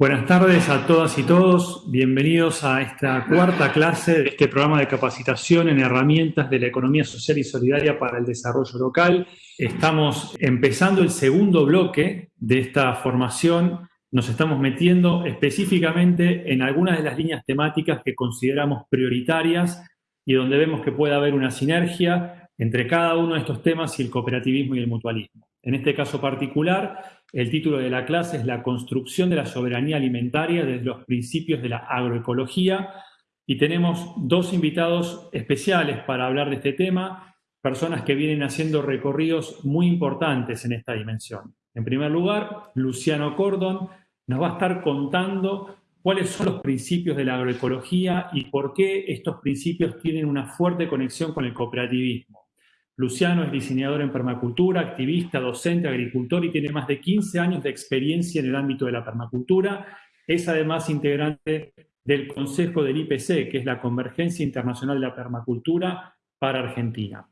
Buenas tardes a todas y todos. Bienvenidos a esta cuarta clase de este programa de capacitación en herramientas de la economía social y solidaria para el desarrollo local. Estamos empezando el segundo bloque de esta formación. Nos estamos metiendo específicamente en algunas de las líneas temáticas que consideramos prioritarias y donde vemos que puede haber una sinergia entre cada uno de estos temas y el cooperativismo y el mutualismo. En este caso particular, el título de la clase es La construcción de la soberanía alimentaria desde los principios de la agroecología y tenemos dos invitados especiales para hablar de este tema, personas que vienen haciendo recorridos muy importantes en esta dimensión. En primer lugar, Luciano Cordon nos va a estar contando cuáles son los principios de la agroecología y por qué estos principios tienen una fuerte conexión con el cooperativismo. Luciano es diseñador en permacultura, activista, docente, agricultor y tiene más de 15 años de experiencia en el ámbito de la permacultura. Es además integrante del Consejo del IPC, que es la Convergencia Internacional de la Permacultura para Argentina.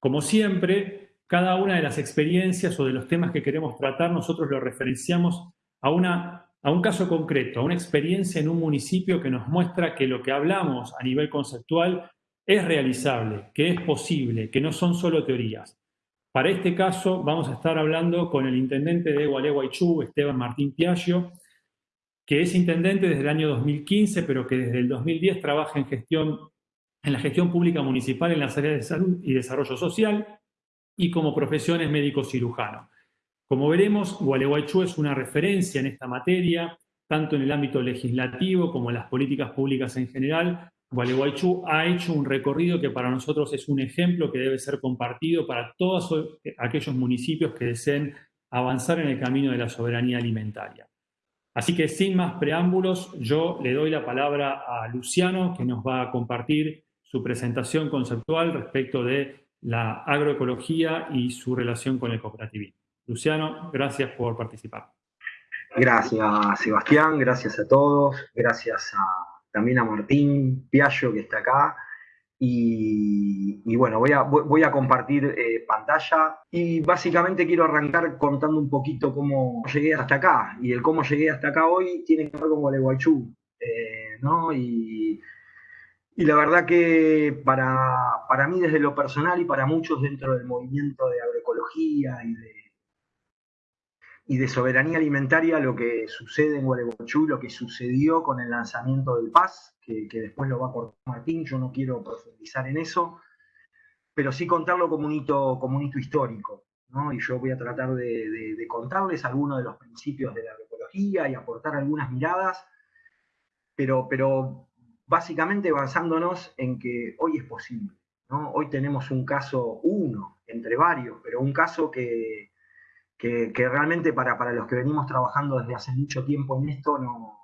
Como siempre, cada una de las experiencias o de los temas que queremos tratar, nosotros lo referenciamos a, una, a un caso concreto, a una experiencia en un municipio que nos muestra que lo que hablamos a nivel conceptual es realizable, que es posible, que no son solo teorías. Para este caso vamos a estar hablando con el intendente de Gualeguaychú, Esteban Martín Piaggio, que es intendente desde el año 2015, pero que desde el 2010 trabaja en, gestión, en la gestión pública municipal en las áreas de salud y desarrollo social y como profesión es médico cirujano. Como veremos, Gualeguaychú es una referencia en esta materia, tanto en el ámbito legislativo como en las políticas públicas en general, Gualeguaychú ha hecho un recorrido que para nosotros es un ejemplo que debe ser compartido para todos aquellos municipios que deseen avanzar en el camino de la soberanía alimentaria. Así que sin más preámbulos, yo le doy la palabra a Luciano, que nos va a compartir su presentación conceptual respecto de la agroecología y su relación con el cooperativismo. Luciano, gracias por participar. Gracias, Sebastián, gracias a todos, gracias a también a Martín Piaggio que está acá. Y, bueno, voy a, voy a compartir eh, pantalla y básicamente quiero arrancar contando un poquito cómo llegué hasta acá. Y el cómo llegué hasta acá hoy tiene que ver con Gualeguaychú, eh, ¿no? Y, y, la verdad que para, para mí desde lo personal y para muchos dentro del movimiento de agroecología y de y de soberanía alimentaria lo que sucede en Gualeguaychú, lo que sucedió con el lanzamiento del PAS, que, después lo va a cortar Martín, yo no quiero profundizar en eso, pero sí contarlo como un hito, como un hito histórico. ¿no? Y yo voy a tratar de, contarles algunos de los principios de la agroecología y aportar algunas miradas, pero, pero básicamente basándonos en que hoy es posible. ¿no? Hoy tenemos un caso, uno entre varios, pero un caso que, que, realmente para, para, los que venimos trabajando desde hace mucho tiempo en esto no,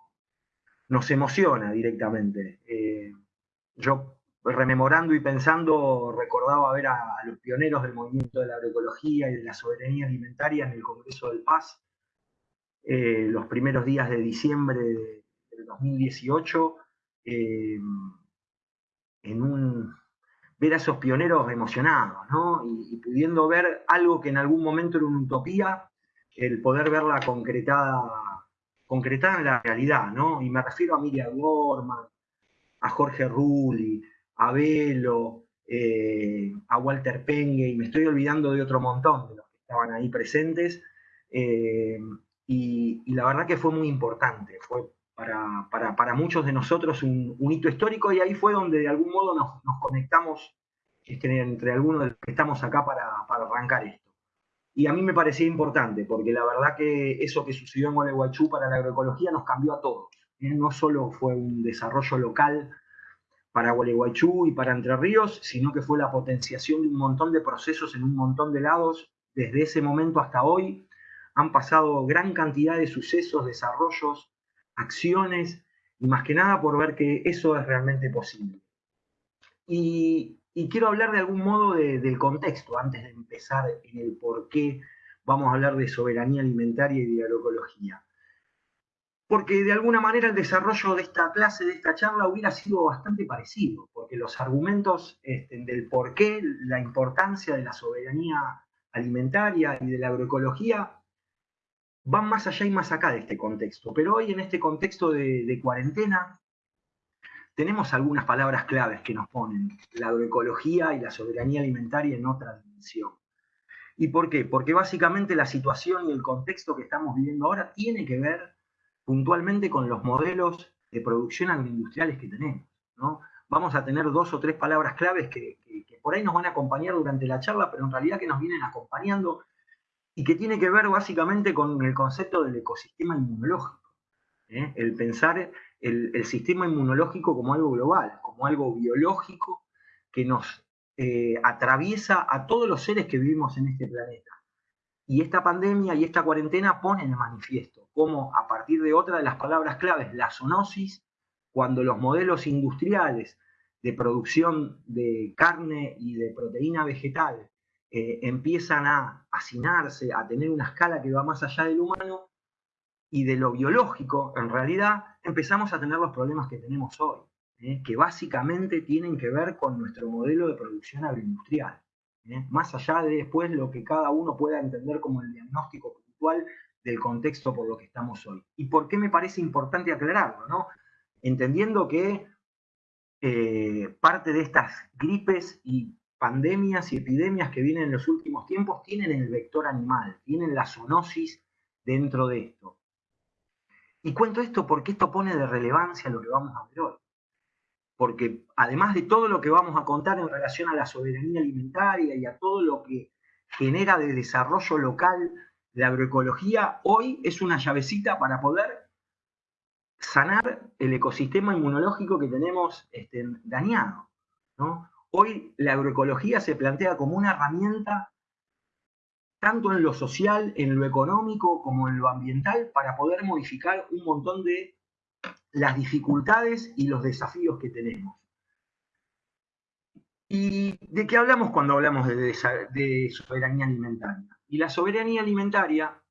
nos emociona directamente. Eh, yo rememorando y pensando recordaba ver a, los pioneros del movimiento de la agroecología y de la soberanía alimentaria en el Congreso del Paz eh, los primeros días de diciembre del 2018 eh, en un ver a esos pioneros emocionados, ¿no? Y, pudiendo ver algo que en algún momento era una utopía, el poder verla concretada, concretada en la realidad, ¿no? Y me refiero a Miriam Gorman, a Jorge Rulli, a Velo, eh, a Walter Pengue, y me estoy olvidando de otro montón de los que estaban ahí presentes, eh, y, la verdad que fue muy importante, fue para, muchos de nosotros un, hito histórico y ahí fue donde de algún modo nos, conectamos este, entre algunos de los que estamos acá para, arrancar esto. Y a mí me parecía importante, porque la verdad que eso que sucedió en Gualeguaychú para la agroecología nos cambió a todos. ¿eh? No solo fue un desarrollo local para Gualeguaychú y para Entre Ríos, sino que fue la potenciación de un montón de procesos en un montón de lados. Desde ese momento hasta hoy han pasado gran cantidad de sucesos, desarrollos, acciones, y más que nada por ver que eso es realmente posible. Y, quiero hablar de algún modo del contexto, antes de empezar en el por qué vamos a hablar de soberanía alimentaria y de agroecología. Porque de alguna manera el desarrollo de esta clase, de esta charla, hubiera sido bastante parecido, porque los argumentos este, del por qué, la importancia de la soberanía alimentaria y de la agroecología van más allá y más acá de este contexto. Pero hoy en este contexto de, cuarentena tenemos algunas palabras claves que nos ponen la agroecología y la soberanía alimentaria en otra dimensión. ¿Y por qué? Porque básicamente la situación y el contexto que estamos viviendo ahora tiene que ver puntualmente con los modelos de producción agroindustriales que tenemos. ¿no? Vamos a tener dos o tres palabras claves que, que por ahí nos van a acompañar durante la charla, pero en realidad que nos vienen acompañando y que tiene que ver básicamente con el concepto del ecosistema inmunológico. ¿eh? El pensar el, sistema inmunológico como algo global, como algo biológico que nos eh, atraviesa a todos los seres que vivimos en este planeta. Y esta pandemia y esta cuarentena ponen de manifiesto cómo a partir de otra de las palabras claves, la zoonosis, cuando los modelos industriales de producción de carne y de proteína vegetal eh, empiezan a hacinarse, a tener una escala que va más allá del humano y de lo biológico, en realidad empezamos a tener los problemas que tenemos hoy, ¿eh? que básicamente tienen que ver con nuestro modelo de producción agroindustrial. ¿eh? Más allá de después lo que cada uno pueda entender como el diagnóstico puntual del contexto por lo que estamos hoy. ¿Y por qué me parece importante aclararlo? ¿no? Entendiendo que parte de estas gripes y pandemias y epidemias que vienen en los últimos tiempos tienen el vector animal, tienen la zoonosis dentro de esto. Y cuento esto porque esto pone de relevancia lo que vamos a ver hoy. Porque además de todo lo que vamos a contar en relación a la soberanía alimentaria y a todo lo que genera de desarrollo local la agroecología, hoy es una llavecita para poder sanar el ecosistema inmunológico que tenemos este, dañado. ¿no? Hoy la agroecología se plantea como una herramienta tanto en lo social, en lo económico, como en lo ambiental, para poder modificar un montón de las dificultades y los desafíos que tenemos. ¿Y de qué hablamos cuando hablamos de, soberanía alimentaria? Y la soberanía alimentaria,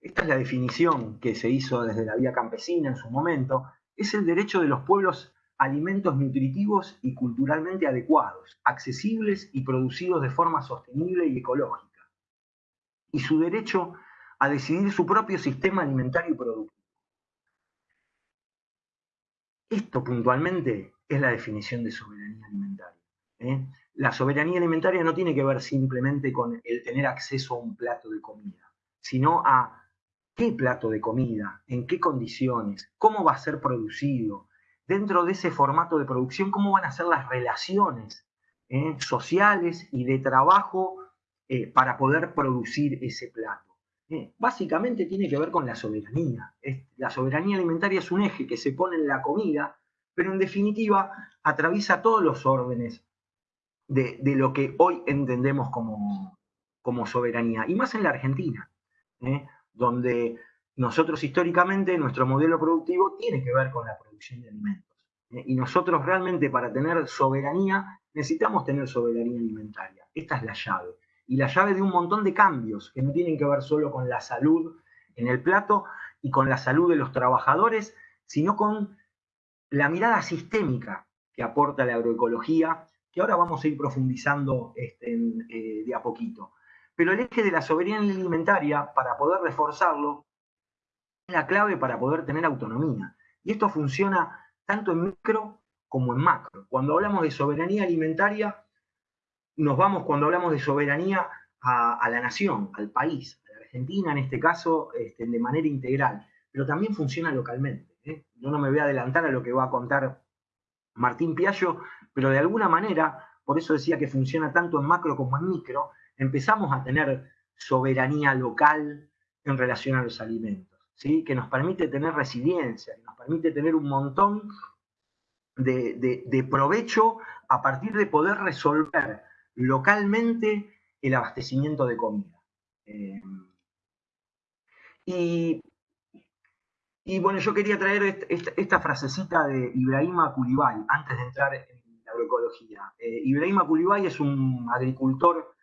esta es la definición que se hizo desde la vía campesina en su momento, es el derecho de los pueblos alimentos nutritivos y culturalmente adecuados, accesibles y producidos de forma sostenible y ecológica, y su derecho a decidir su propio sistema alimentario y productivo. Esto puntualmente es la definición de soberanía alimentaria. ¿eh? La soberanía alimentaria no tiene que ver simplemente con el tener acceso a un plato de comida, sino a qué plato de comida, en qué condiciones, cómo va a ser producido, dentro de ese formato de producción, cómo van a ser las relaciones eh, sociales y de trabajo eh, para poder producir ese plato. Eh, básicamente tiene que ver con la soberanía. la soberanía alimentaria es un eje que se pone en la comida, pero en definitiva atraviesa todos los órdenes de, lo que hoy entendemos como, como, soberanía, y más en la Argentina, donde nosotros históricamente, nuestro modelo productivo tiene que ver con la producción de alimentos. ¿eh? Y nosotros realmente para tener soberanía necesitamos tener soberanía alimentaria. Esta es la llave. Y la llave de un montón de cambios que no tienen que ver solo con la salud en el plato y con la salud de los trabajadores, sino con la mirada sistémica que aporta la agroecología, que ahora vamos a ir profundizando este, eh, de a poquito. Pero el eje de la soberanía alimentaria, para poder reforzarlo, la clave para poder tener autonomía. Y esto funciona tanto en micro como en macro. Cuando hablamos de soberanía alimentaria, nos vamos cuando hablamos de soberanía a, la nación, al país, a la Argentina en este caso, este, de manera integral, pero también funciona localmente. ¿eh? Yo no me voy a adelantar a lo que va a contar Martín Piallo, pero de alguna manera, por eso decía que funciona tanto en macro como en micro, empezamos a tener soberanía local en relación a los alimentos que nos permite tener resiliencia, que nos permite tener un montón de, provecho a partir de poder resolver localmente el abastecimiento de comida. Eh, y, bueno, yo quería traer esta, frasecita de Ibrahima Kulibay antes de entrar en la agroecología. Eh, Ibrahima Kulibay es un agricultor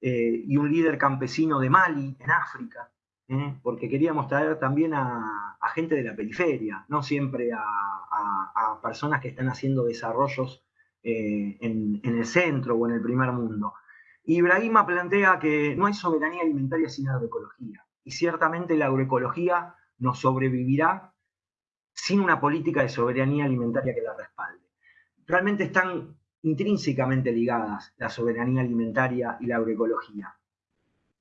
eh, y un líder campesino de Mali, en África, ¿eh? porque queríamos traer también a, gente de la periferia, no siempre a, personas que están haciendo desarrollos eh, en, el centro o en el primer mundo. Ibrahima plantea que no hay soberanía alimentaria sin agroecología. y ciertamente la agroecología no sobrevivirá sin una política de soberanía alimentaria que la respalde. Realmente están intrínsecamente ligadas la soberanía alimentaria y la agroecología,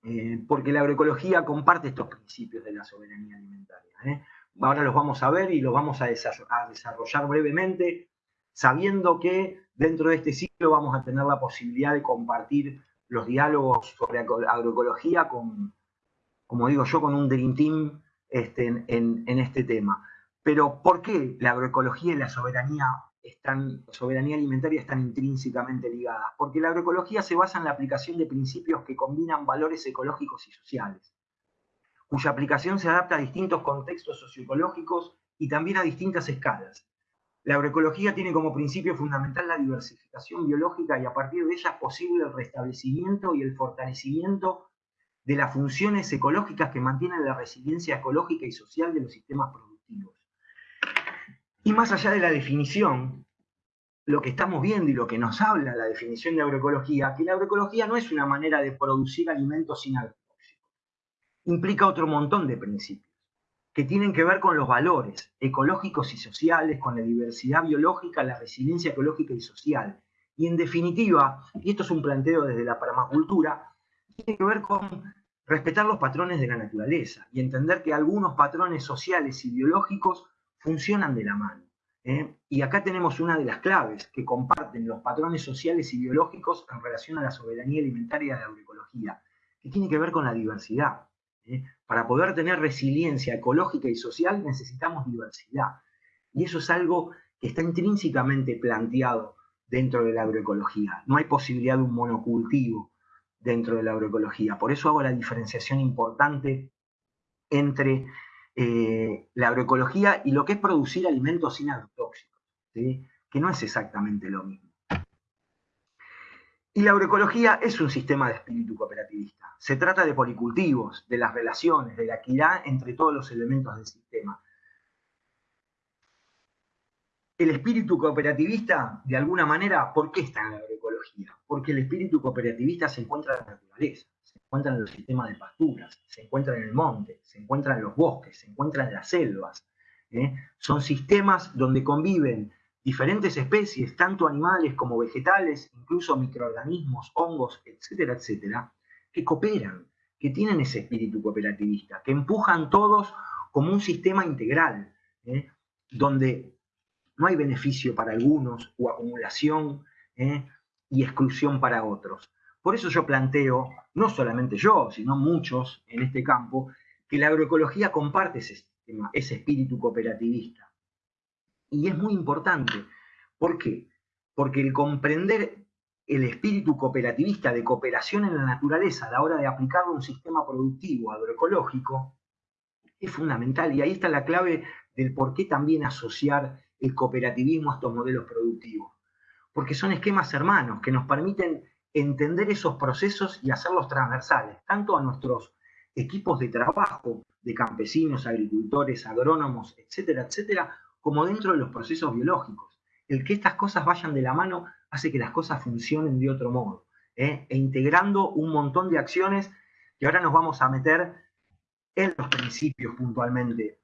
eh, porque la agroecología comparte estos principios de la soberanía alimentaria. ¿eh? Ahora los vamos a ver y los vamos a desarrollar brevemente, sabiendo que dentro de este ciclo vamos a tener la posibilidad de compartir los diálogos sobre agroecología con, como digo yo, con un Dream Team este, en, este tema. Pero ¿por qué la agroecología y la soberanía, están, soberanía alimentaria están intrínsecamente ligadas? Porque la agroecología se basa en la aplicación de principios que combinan valores ecológicos y sociales, cuya aplicación se adapta a distintos contextos socioecológicos y también a distintas escalas. La agroecología tiene como principio fundamental la diversificación biológica y a partir de ella es posible el restablecimiento y el fortalecimiento de las funciones ecológicas que mantienen la resiliencia ecológica y social de los sistemas productivos. Y más allá de la definición, lo que estamos viendo y lo que nos habla la definición de agroecología, que la agroecología no es una manera de producir alimentos sin agrotóxicos. Implica otro montón de principios que tienen que ver con los valores ecológicos y sociales, con la diversidad biológica, la resiliencia ecológica y social. Y en definitiva, y esto es un planteo desde la permacultura, tiene que ver con respetar los patrones de la naturaleza y entender que algunos patrones sociales y biológicos funcionan de la mano. ¿eh? Y acá tenemos una de las claves que comparten los patrones sociales y biológicos en relación a la soberanía alimentaria de la agroecología, que tiene que ver con la diversidad. ¿eh? Para poder tener resiliencia ecológica y social necesitamos diversidad. Y eso es algo que está intrínsecamente planteado dentro de la agroecología. No hay posibilidad de un monocultivo dentro de la agroecología. Por eso hago la diferenciación importante entre eh, la agroecología y lo que es producir alimentos sin agrotóxicos, que no es exactamente lo mismo. Y la agroecología es un sistema de espíritu cooperativista. Se trata de policultivos, de las relaciones, de la equidad entre todos los elementos del sistema. El espíritu cooperativista, de alguna manera, ¿por qué está en la agroecología? Porque el espíritu cooperativista se encuentra en la naturaleza, se encuentra en los sistemas de pasturas, se encuentra en el monte, se encuentra en los bosques, se encuentra en las selvas. ¿eh? Son sistemas donde conviven diferentes especies, tanto animales como vegetales, incluso microorganismos, hongos, etcétera, etcétera, que cooperan, que tienen ese espíritu cooperativista, que empujan todos como un sistema integral, ¿eh? donde no hay beneficio para algunos o acumulación ¿eh? y exclusión para otros. Por eso yo planteo, no solamente yo, sino muchos en este campo, que la agroecología comparte ese, ese espíritu cooperativista y es muy importante. ¿Por qué? Porque el comprender el espíritu cooperativista de cooperación en la naturaleza a la hora de aplicarlo a un sistema productivo agroecológico es fundamental. Y ahí está la clave del por qué también asociar el cooperativismo a estos modelos productivos. Porque son esquemas hermanos que nos permiten entender esos procesos y hacerlos transversales, tanto a nuestros equipos de trabajo de campesinos, agricultores, agrónomos, etcétera, etcétera, como dentro de los procesos biológicos. El que estas cosas vayan de la mano hace que las cosas funcionen de otro modo, ¿eh? e integrando un montón de acciones que ahora nos vamos a meter en los principios puntualmente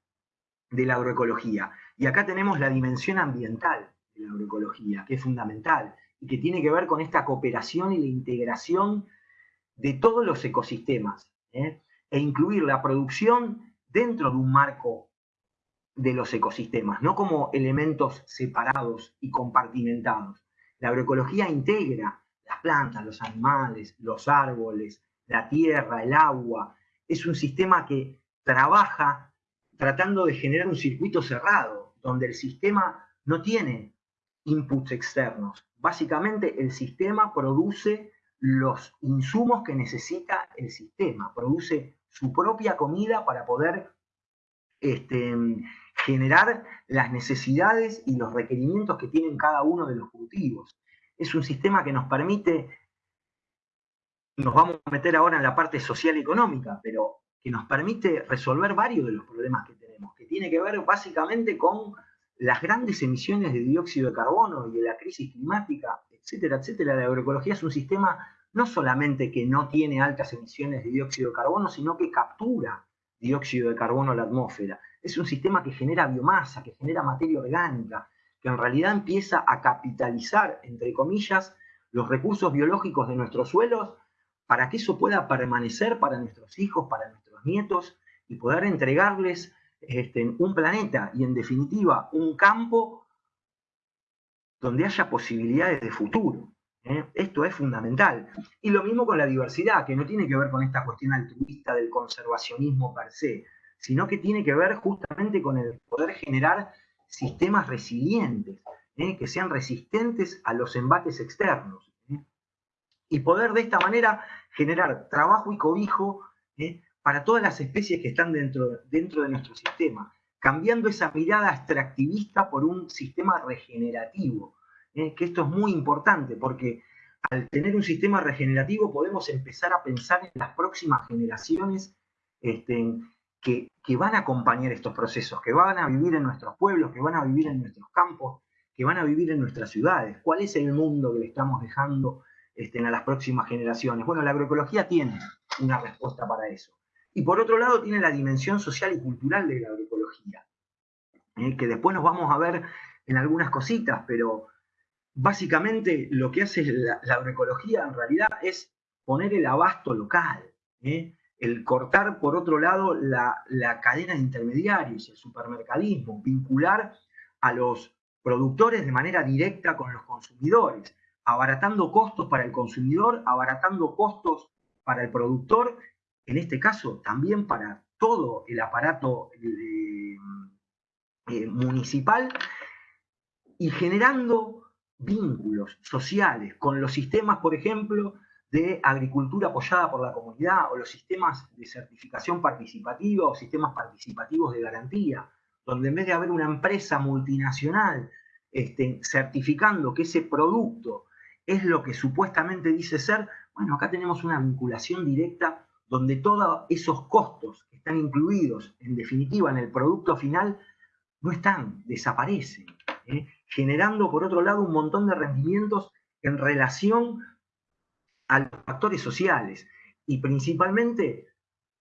de la agroecología. Y acá tenemos la dimensión ambiental de la agroecología, que es fundamental y que tiene que ver con esta cooperación y la integración de todos los ecosistemas, ¿eh? e incluir la producción dentro de un marco de los ecosistemas, no como elementos separados y compartimentados. La agroecología integra las plantas, los animales, los árboles, la tierra, el agua. Es un sistema que trabaja tratando de generar un circuito cerrado, donde el sistema no tiene inputs externos. Básicamente el sistema produce los insumos que necesita el sistema, produce su propia comida para poder este, generar las necesidades y los requerimientos que tienen cada uno de los cultivos. Es un sistema que nos permite, nos vamos a meter ahora en la parte social y económica, pero que nos permite resolver varios de los problemas que tenemos, que tiene que ver básicamente con las grandes emisiones de dióxido de carbono y de la crisis climática, etcétera, etcétera. La agroecología es un sistema no solamente que no tiene altas emisiones de dióxido de carbono, sino que captura dióxido de carbono a la atmósfera. Es un sistema que genera biomasa, que genera materia orgánica, que en realidad empieza a capitalizar, entre comillas, los recursos biológicos de nuestros suelos para que eso pueda permanecer para nuestros hijos, para nuestros nietos y poder entregarles este, un planeta y en definitiva un campo donde haya posibilidades de futuro. ¿eh? Esto es fundamental. Y lo mismo con la diversidad, que no tiene que ver con esta cuestión altruista del conservacionismo per se, sino que tiene que ver justamente con el poder generar sistemas resilientes, ¿eh? que sean resistentes a los embates externos. ¿eh? Y poder de esta manera generar trabajo y cobijo para todas las especies que están dentro, dentro de nuestro sistema, cambiando esa mirada extractivista por un sistema regenerativo, ¿eh? que esto es muy importante porque al tener un sistema regenerativo podemos empezar a pensar en las próximas generaciones este, que, van a acompañar estos procesos, que van a vivir en nuestros pueblos, que van a vivir en nuestros campos, que van a vivir en nuestras ciudades. ¿Cuál es el mundo que le estamos dejando este, a las próximas generaciones? Bueno, la agroecología tiene una respuesta para eso. Y por otro lado tiene la dimensión social y cultural de la agroecología, ¿eh? que después nos vamos a ver en algunas cositas, pero básicamente lo que hace la, agroecología en realidad es poner el abasto local, ¿eh? el cortar por otro lado la, cadena de intermediarios, el supermercadismo, vincular a los productores de manera directa con los consumidores, abaratando costos para el consumidor, abaratando costos para el productor, en este caso también para todo el aparato eh, eh, municipal y generando vínculos sociales con los sistemas, por ejemplo, de agricultura apoyada por la comunidad o los sistemas de certificación participativa o sistemas participativos de garantía, donde en vez de haber una empresa multinacional este, certificando que ese producto es lo que supuestamente dice ser, bueno, acá tenemos una vinculación directa donde todos esos costos que están incluidos en definitiva en el producto final no están, desaparecen. ¿eh? generando por otro lado un montón de rendimientos en relación a los factores sociales y principalmente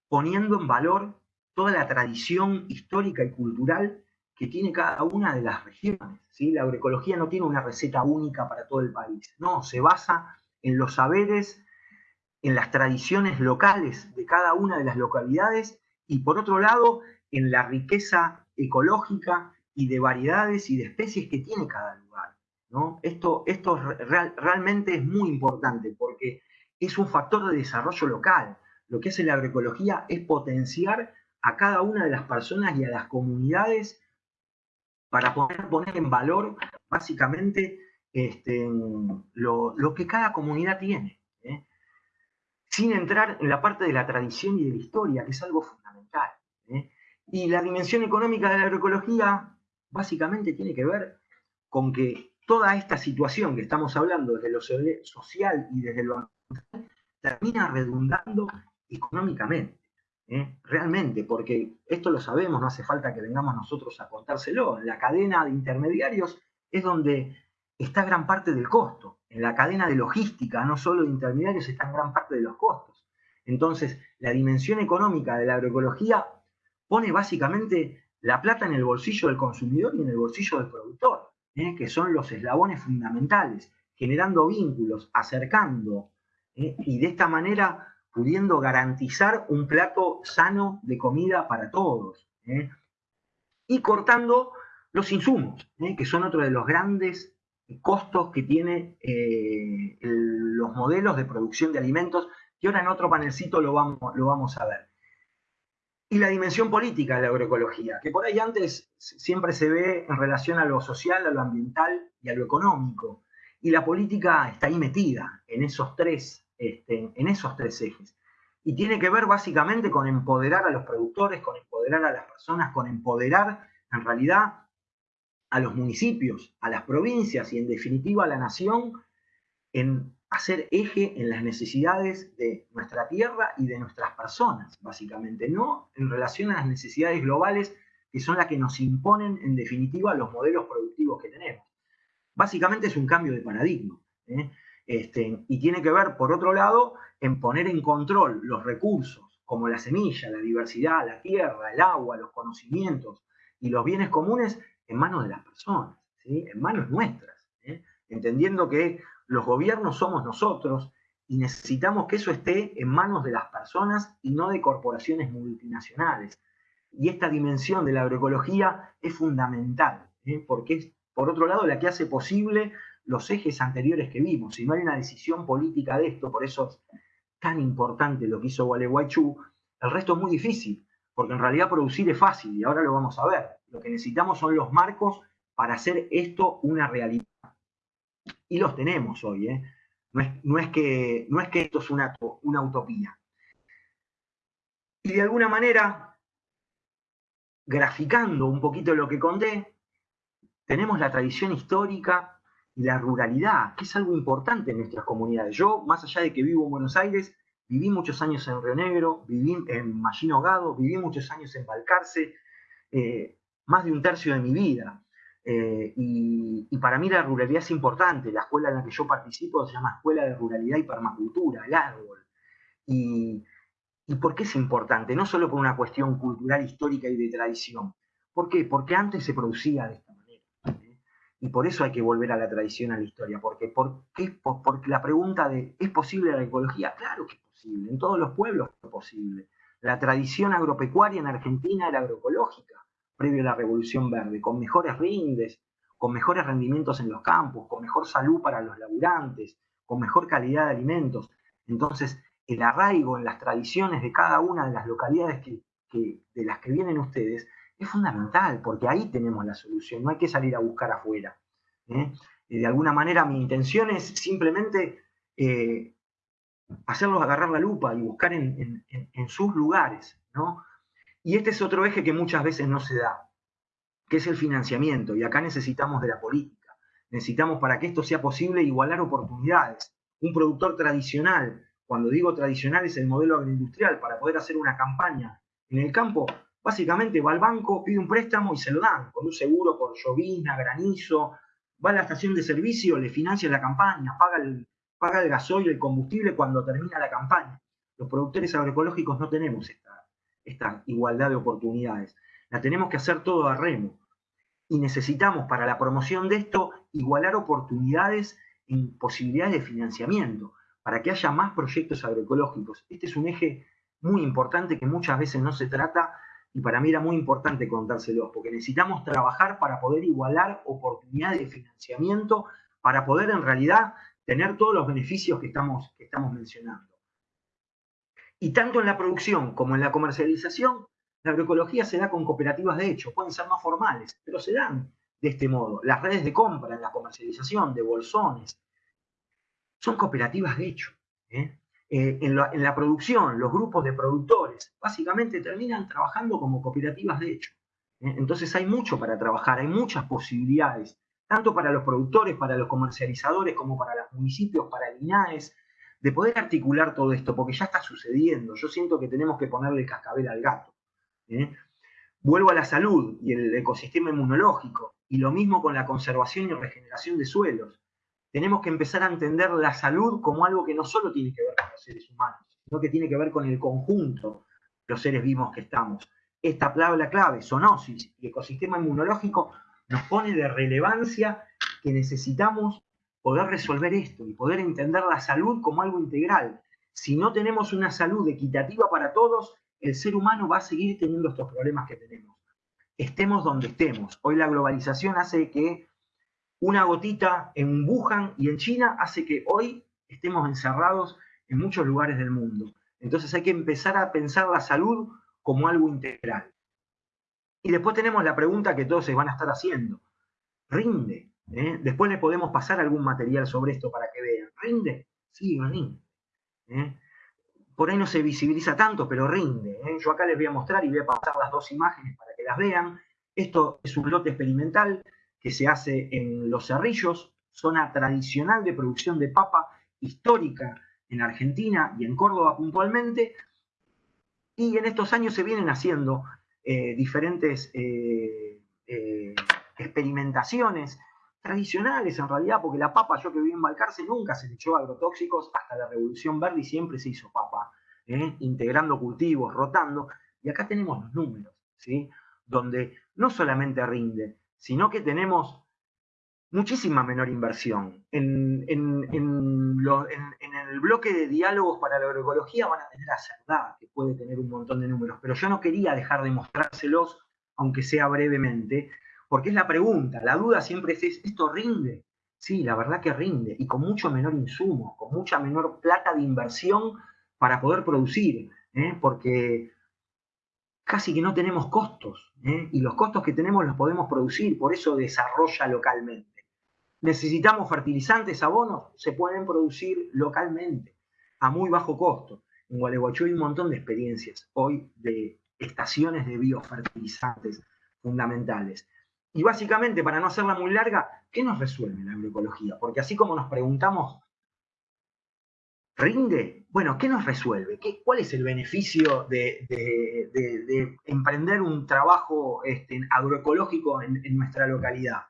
poniendo en valor toda la tradición histórica y cultural que tiene cada una de las regiones. ¿sí? La agroecología no tiene una receta única para todo el país, no, se basa en los saberes, en las tradiciones locales de cada una de las localidades y por otro lado en la riqueza ecológica y de variedades y de especies que tiene cada lugar. ¿no? Esto, esto realmente es muy importante porque es un factor de desarrollo local. Lo que hace la agroecología es potenciar a cada una de las personas y a las comunidades para poder poner en valor básicamente este, lo, que cada comunidad tiene. Sin entrar en la parte de la tradición y de la historia, que es algo fundamental. ¿eh? Y la dimensión económica de la agroecología básicamente tiene que ver con que toda esta situación que estamos hablando desde lo social y desde lo ambiental termina redundando económicamente. ¿eh? Realmente, porque esto lo sabemos, no hace falta que vengamos nosotros a contárselo. La cadena de intermediarios es donde está gran parte del costo. En la cadena de logística, no solo de intermediarios, está gran parte de los costos. Entonces, la dimensión económica de la agroecología pone básicamente la plata en el bolsillo del consumidor y en el bolsillo del productor, ¿eh? que son los eslabones fundamentales, generando vínculos, acercando, ¿eh? y de esta manera pudiendo garantizar un plato sano de comida para todos. ¿eh? Y cortando los insumos, que son otro de los grandes costos que tienen los modelos de producción de alimentos, que ahora en otro panelcito lo vamos, lo vamos a ver y la dimensión política de la agroecología, que por ahí antes siempre se ve en relación a lo social, a lo ambiental y a lo económico. Y la política está ahí metida en esos tres, este, en esos tres ejes. Y tiene que ver básicamente con empoderar a los productores, con empoderar a las personas, con empoderar en realidad a los municipios, a las provincias y en definitiva a la nación en hacer eje en las necesidades de nuestra tierra y de nuestras personas, básicamente, no en relación a las necesidades globales que son las que nos imponen en definitiva los modelos productivos que tenemos. Básicamente es un cambio de paradigma. ¿eh? Este, y tiene que ver, por otro lado, en poner en control los recursos como la semilla, la diversidad, la tierra, el agua, los conocimientos y los bienes comunes en manos de las personas, en manos nuestras, ¿eh? entendiendo que los gobiernos somos nosotros y necesitamos que eso esté en manos de las personas y no de corporaciones multinacionales. Y esta dimensión de la agroecología es fundamental, ¿eh? porque es, por otro lado, la que hace posible los ejes anteriores que vimos. Si no hay una decisión política de esto, por eso es tan importante lo que hizo Gualeguaychú, el resto es muy difícil, porque en realidad producir es fácil y ahora lo vamos a ver. Lo que necesitamos son los marcos para hacer esto una realidad. Y los tenemos hoy, ¿eh? No es, que, no es que esto es una, una utopía. Y de alguna manera, graficando un poquito lo que conté, tenemos la tradición histórica y la ruralidad, que es algo importante en nuestras comunidades. Yo, más allá de que vivo en Buenos Aires, viví muchos años en Río Negro, viví en Mallino Gado, viví muchos años en Balcarce, eh, más de un tercio de mi vida. Eh, y, para mí la ruralidad es importante. La escuela en la que yo participo se llama Escuela de Ruralidad y Permacultura, el árbol. Y, por qué es importante? No solo por una cuestión cultural, histórica y de tradición. ¿Por qué? Porque antes se producía de esta manera. Y por eso hay que volver a la tradición, a la historia. Porque, porque la pregunta de ¿es posible la ecología? Claro que es posible. En todos los pueblos es posible. La tradición agropecuaria en Argentina era agroecológica previo a la Revolución Verde, con mejores rindes, con mejores rendimientos en los campos, con mejor salud para los laburantes, con mejor calidad de alimentos. Entonces, el arraigo en las tradiciones de cada una de las localidades de las que vienen ustedes es fundamental, porque ahí tenemos la solución, no hay que salir a buscar afuera. ¿eh? De alguna manera mi intención es simplemente eh, hacerlos agarrar la lupa y buscar en, en sus lugares, ¿no? Y este es otro eje que muchas veces no se da, que es el financiamiento. Y acá necesitamos de la política. Necesitamos para que esto sea posible igualar oportunidades. Un productor tradicional, cuando digo tradicional es el modelo agroindustrial, para poder hacer una campaña en el campo, básicamente va al banco, pide un préstamo y se lo dan, con un seguro por llovizna, granizo, va a la estación de servicio, le financia la campaña, paga el, paga el gasoil, el combustible cuando termina la campaña. Los productores agroecológicos no tenemos esta esta igualdad de oportunidades. La tenemos que hacer todo a remo. Y necesitamos para la promoción de esto igualar oportunidades en posibilidades de financiamiento, para que haya más proyectos agroecológicos. Este es un eje muy importante que muchas veces no se trata y para mí era muy importante contárselos, porque necesitamos trabajar para poder igualar oportunidades de financiamiento, para poder en realidad tener todos los beneficios que estamos, que estamos mencionando. Y tanto en la producción como en la comercialización, la agroecología se da con cooperativas de hecho, pueden ser más formales, pero se dan de este modo. Las redes de compra en la comercialización de bolsones son cooperativas de hecho. ¿eh? Eh, en, la, producción, los grupos de productores básicamente terminan trabajando como cooperativas de hecho. ¿eh? Entonces hay mucho para trabajar, hay muchas posibilidades, tanto para los productores, para los comercializadores, como para los municipios, para el INAES, de poder articular todo esto, porque ya está sucediendo. Yo siento que tenemos que ponerle cascabel al gato. ¿eh? Vuelvo a la salud y el ecosistema inmunológico, y lo mismo con la conservación y regeneración de suelos. Tenemos que empezar a entender la salud como algo que no solo tiene que ver con los seres humanos, sino que tiene que ver con el conjunto de los seres vivos que estamos. Esta palabra clave, zoonosis y ecosistema inmunológico, nos pone de relevancia que necesitamos poder resolver esto y poder entender la salud como algo integral. Si no tenemos una salud equitativa para todos, el ser humano va a seguir teniendo estos problemas que tenemos. Estemos donde estemos. Hoy la globalización hace que una gotita en Wuhan y en China hace que hoy estemos encerrados en muchos lugares del mundo. Entonces hay que empezar a pensar la salud como algo integral. Y después tenemos la pregunta que todos se van a estar haciendo. ¿Rinde? ¿Eh? Después le podemos pasar algún material sobre esto para que vean. ¿Rinde? Sí, rinde. ¿eh? Por ahí no se visibiliza tanto, pero rinde. ¿eh? Yo acá les voy a mostrar y voy a pasar las dos imágenes para que las vean. Esto es un lote experimental que se hace en Los Cerrillos, zona tradicional de producción de papa histórica en Argentina y en Córdoba puntualmente. Y en estos años se vienen haciendo diferentes experimentaciones tradicionales en realidad, porque la papa, yo que viví en Balcarce, nunca se le echó agrotóxicos hasta la Revolución Verde y siempre se hizo papa. ¿eh? integrando cultivos, rotando, y acá tenemos los números, ¿sí? donde no solamente rinde, sino que tenemos muchísima menor inversión. En, el bloque de diálogos para la agroecología van a tener a Cerdá, que puede tener un montón de números, pero yo no quería dejar de mostrárselos, aunque sea brevemente, porque es la pregunta, la duda siempre es, ¿esto rinde? Sí, la verdad que rinde, y con mucho menor insumo, con mucha menor plata de inversión para poder producir, ¿eh? porque casi que no tenemos costos, ¿eh? y los costos que tenemos los podemos producir, por eso desarrolla localmente. Necesitamos fertilizantes, abonos, se pueden producir localmente, a muy bajo costo. En Gualeguaychú hay un montón de experiencias hoy de estaciones de biofertilizantes fundamentales. Y básicamente, para no hacerla muy larga, ¿qué nos resuelve la agroecología? Porque así como nos preguntamos, ¿rinde? Bueno, ¿qué nos resuelve? ¿Qué, ¿Cuál es el beneficio de, emprender un trabajo este, agroecológico en, en nuestra localidad?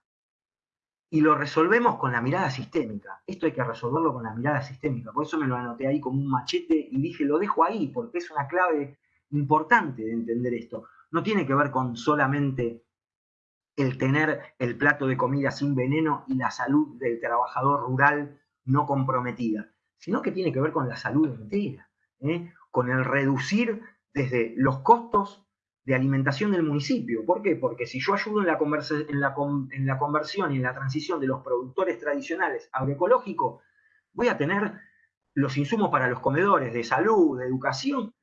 y lo resolvemos con la mirada sistémica. Esto hay que resolverlo con la mirada sistémica. Por eso me lo anoté ahí como un machete y dije, lo dejo ahí, porque es una clave importante de entender esto. No tiene que ver con solamente el tener el plato de comida sin veneno y la salud del trabajador rural no comprometida, sino que tiene que ver con la salud entera, ¿eh? con el reducir desde los costos de alimentación del municipio. ¿Por qué? Porque si yo ayudo en la, en la, en la conversión y en la transición de los productores tradicionales agroecológicos, voy a tener los insumos para los comedores de salud, de educación,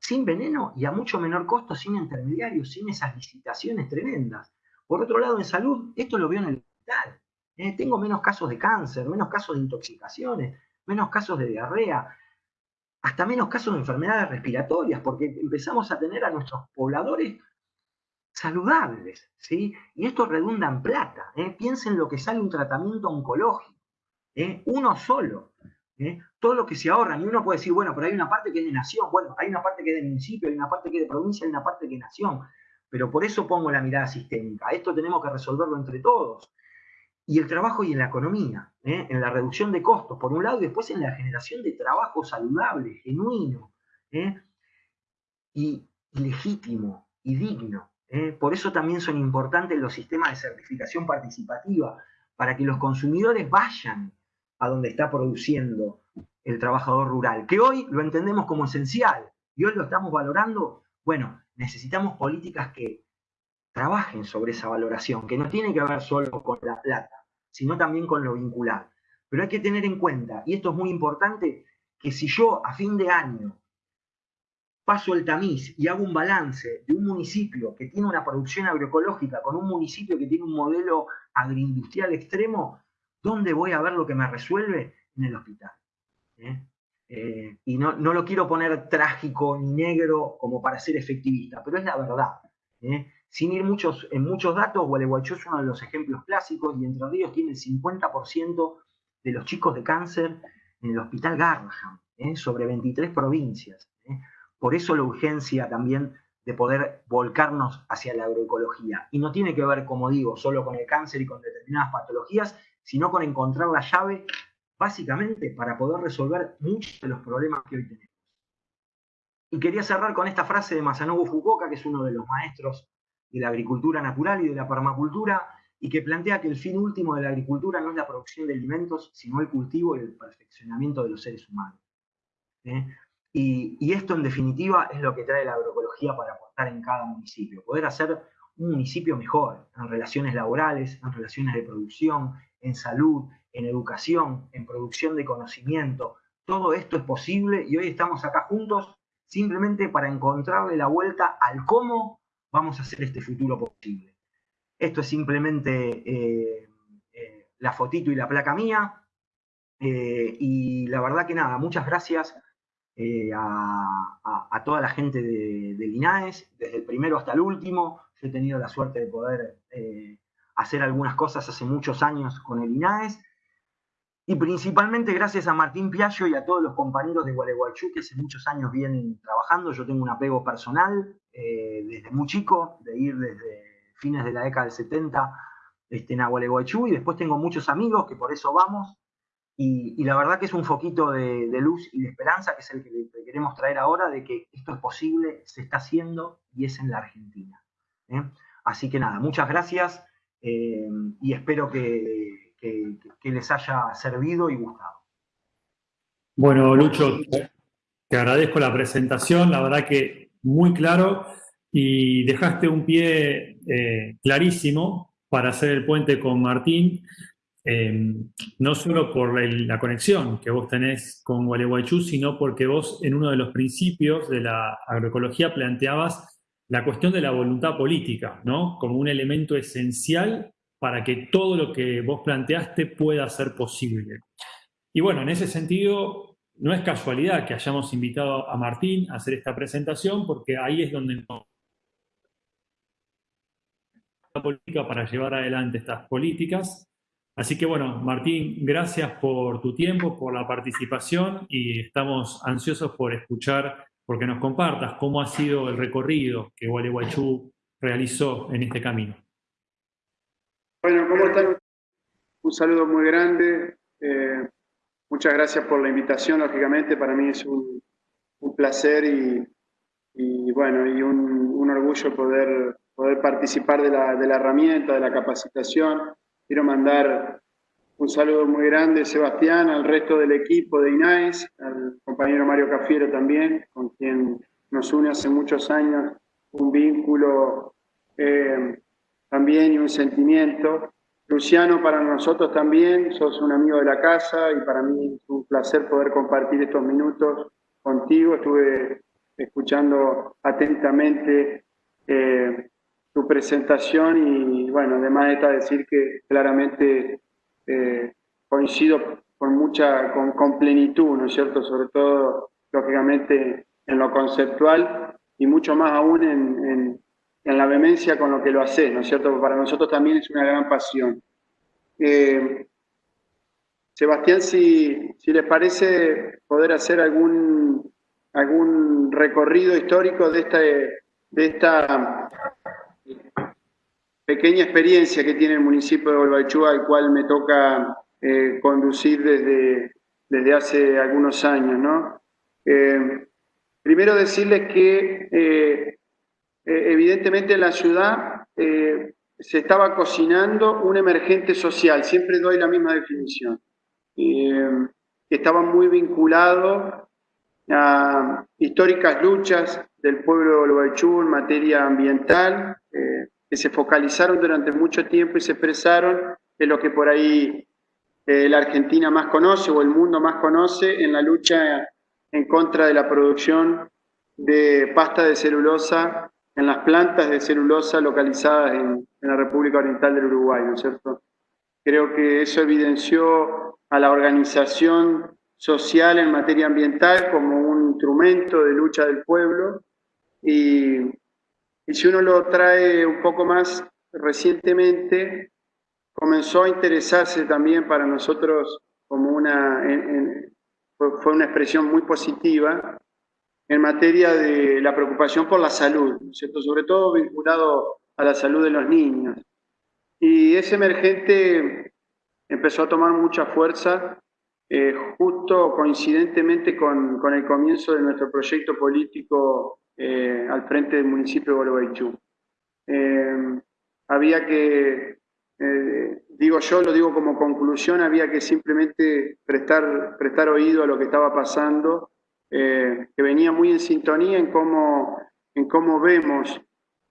sin veneno y a mucho menor costo, sin intermediarios, sin esas licitaciones tremendas. Por otro lado, en salud, esto lo veo en el hospital. ¿eh? tengo menos casos de cáncer, menos casos de intoxicaciones, menos casos de diarrea, hasta menos casos de enfermedades respiratorias, porque empezamos a tener a nuestros pobladores saludables, ¿sí? Y esto redunda en plata. ¿eh? Piensen lo que sale un tratamiento oncológico, ¿eh? uno solo. Todo lo que se ahorra, y uno puede decir, bueno, pero hay una parte que es de nación, bueno, hay una parte que es de municipio, hay una parte que es de provincia, hay una parte que es de nación. Pero por eso pongo la mirada sistémica. Esto tenemos que resolverlo entre todos. Y el trabajo y en la economía, ¿eh? en la reducción de costos, por un lado, y después en la generación de trabajo saludable, genuino, ¿eh? y, legítimo y digno. ¿eh? Por eso también son importantes los sistemas de certificación participativa, para que los consumidores vayan a donde está produciendo el trabajador rural, que hoy lo entendemos como esencial y hoy lo estamos valorando. Bueno, necesitamos políticas que trabajen sobre esa valoración, que no tiene que ver solo con la plata, sino también con lo vincular. Pero hay que tener en cuenta, y esto es muy importante, que si yo a fin de año paso el tamiz y hago un balance de un municipio que tiene una producción agroecológica con un municipio que tiene un modelo agroindustrial extremo, ¿dónde voy a ver lo que me resuelve? En el hospital. ¿eh? Eh, y no, lo quiero poner trágico ni negro como para ser efectivista, pero es la verdad. ¿eh? Sin ir muchos, en muchos datos, Gualeguaychú es uno de los ejemplos clásicos y Entre Ríos tiene el 50% de los chicos de cáncer en el Hospital Garraham, ¿eh? sobre 23 provincias. Por eso la urgencia también de poder volcarnos hacia la agroecología. Y no tiene que ver, como digo, solo con el cáncer y con determinadas patologías, sino con encontrar la llave básicamente para poder resolver muchos de los problemas que hoy tenemos. Y quería cerrar con esta frase de Masanobu Fukuoka, que es uno de los maestros de la agricultura natural y de la permacultura, y que plantea que el fin último de la agricultura no es la producción de alimentos, sino el cultivo y el perfeccionamiento de los seres humanos. ¿eh? Y, y, esto, en definitiva, es lo que trae la agroecología para aportar en cada municipio. Poder hacer un municipio mejor en relaciones laborales, en relaciones de producción, en salud, en educación, en producción de conocimiento. Todo esto es posible y hoy estamos acá juntos simplemente para encontrarle la vuelta al cómo vamos a hacer este futuro posible. Esto es simplemente eh, eh, la fotito y la placa mía. Eh, y la verdad que nada, muchas gracias a, toda la gente de, de, Linares, desde el primero hasta el último. he tenido la suerte de poder hacer algunas cosas hace muchos años con el INAES y principalmente gracias a Martín Piaggio y a todos los compañeros de Gualeguaychú que hace muchos años vienen trabajando. Yo tengo un apego personal eh, desde muy chico, de ir desde fines de la década del 70 este, en Gualeguaychú, y después tengo muchos amigos que por eso vamos. Y, la verdad que es un foquito de, luz y de esperanza, que es el que, queremos traer ahora, de que esto es posible, se está haciendo y es en la Argentina. ¿eh? Así que nada, muchas gracias eh, y espero que, que les haya servido y gustado. Bueno, Lucho, te agradezco la presentación, la verdad que muy claro y dejaste un pie eh, clarísimo para hacer el puente con Martín, eh, no solo por la, conexión que vos tenés con Gualeguaychú, sino porque vos en uno de los principios de la agroecología planteabas la cuestión de la voluntad política, ¿no? Como un elemento esencial para que todo lo que vos planteaste pueda ser posible. Y bueno, en ese sentido, no es casualidad que hayamos invitado a Martín a hacer esta presentación, porque ahí es donde la política para llevar adelante estas políticas. Así que bueno, Martín, gracias por tu tiempo, por la participación y estamos ansiosos por escuchar, porque nos compartas cómo ha sido el recorrido que Gualeguaychú realizó en este camino. Bueno, ¿cómo están? Un saludo muy grande. Eh, Muchas gracias por la invitación, lógicamente, para mí es un, placer y, bueno, y un, orgullo poder, poder participar de la, de la, herramienta, de la capacitación. Quiero mandar un saludo muy grande, Sebastián, al resto del equipo de INAES, al compañero Mario Cafiero también, con quien nos une hace muchos años un vínculo eh, también y un sentimiento. Luciano, para nosotros también, sos un amigo de la casa y para mí es un placer poder compartir estos minutos contigo. Estuve escuchando atentamente eh, tu presentación y bueno, además está decir que claramente eh, coincido con mucha, con, plenitud, ¿no es cierto? Sobre todo, lógicamente, en lo conceptual y mucho más aún en en la vehemencia con lo que lo haces, ¿no es cierto? Para nosotros también es una gran pasión. Eh, Sebastián, si, si, les parece poder hacer algún, algún recorrido histórico de esta, de esta pequeña experiencia que tiene el municipio de Bolbachúa, al cual me toca eh, conducir desde, desde hace algunos años. ¿no? Eh, primero decirles que eh, evidentemente en la ciudad eh, se estaba cocinando un emergente social, siempre doy la misma definición, eh, estaba muy vinculado a históricas luchas del pueblo de Olvaechú en materia ambiental, que se focalizaron durante mucho tiempo y se expresaron en lo que por ahí la Argentina más conoce o el mundo más conoce en la lucha en contra de la producción de pasta de celulosa en las plantas de celulosa localizadas en, la República Oriental del Uruguay, ¿no es cierto? Creo que eso evidenció a la organización social en materia ambiental como un instrumento de lucha del pueblo y, y si uno lo trae un poco más recientemente, comenzó a interesarse también para nosotros como una, fue una expresión muy positiva, en materia de la preocupación por la salud, cierto? sobre todo vinculado a la salud de los niños. Y ese emergente empezó a tomar mucha fuerza eh, justo coincidentemente con, con, el comienzo de nuestro proyecto político eh, al frente del municipio de Bolobaitú. Eh, había que, digo yo, lo digo como conclusión, había que simplemente prestar, prestar oído a lo que estaba pasando eh, que venía muy en sintonía en cómo, en cómo vemos,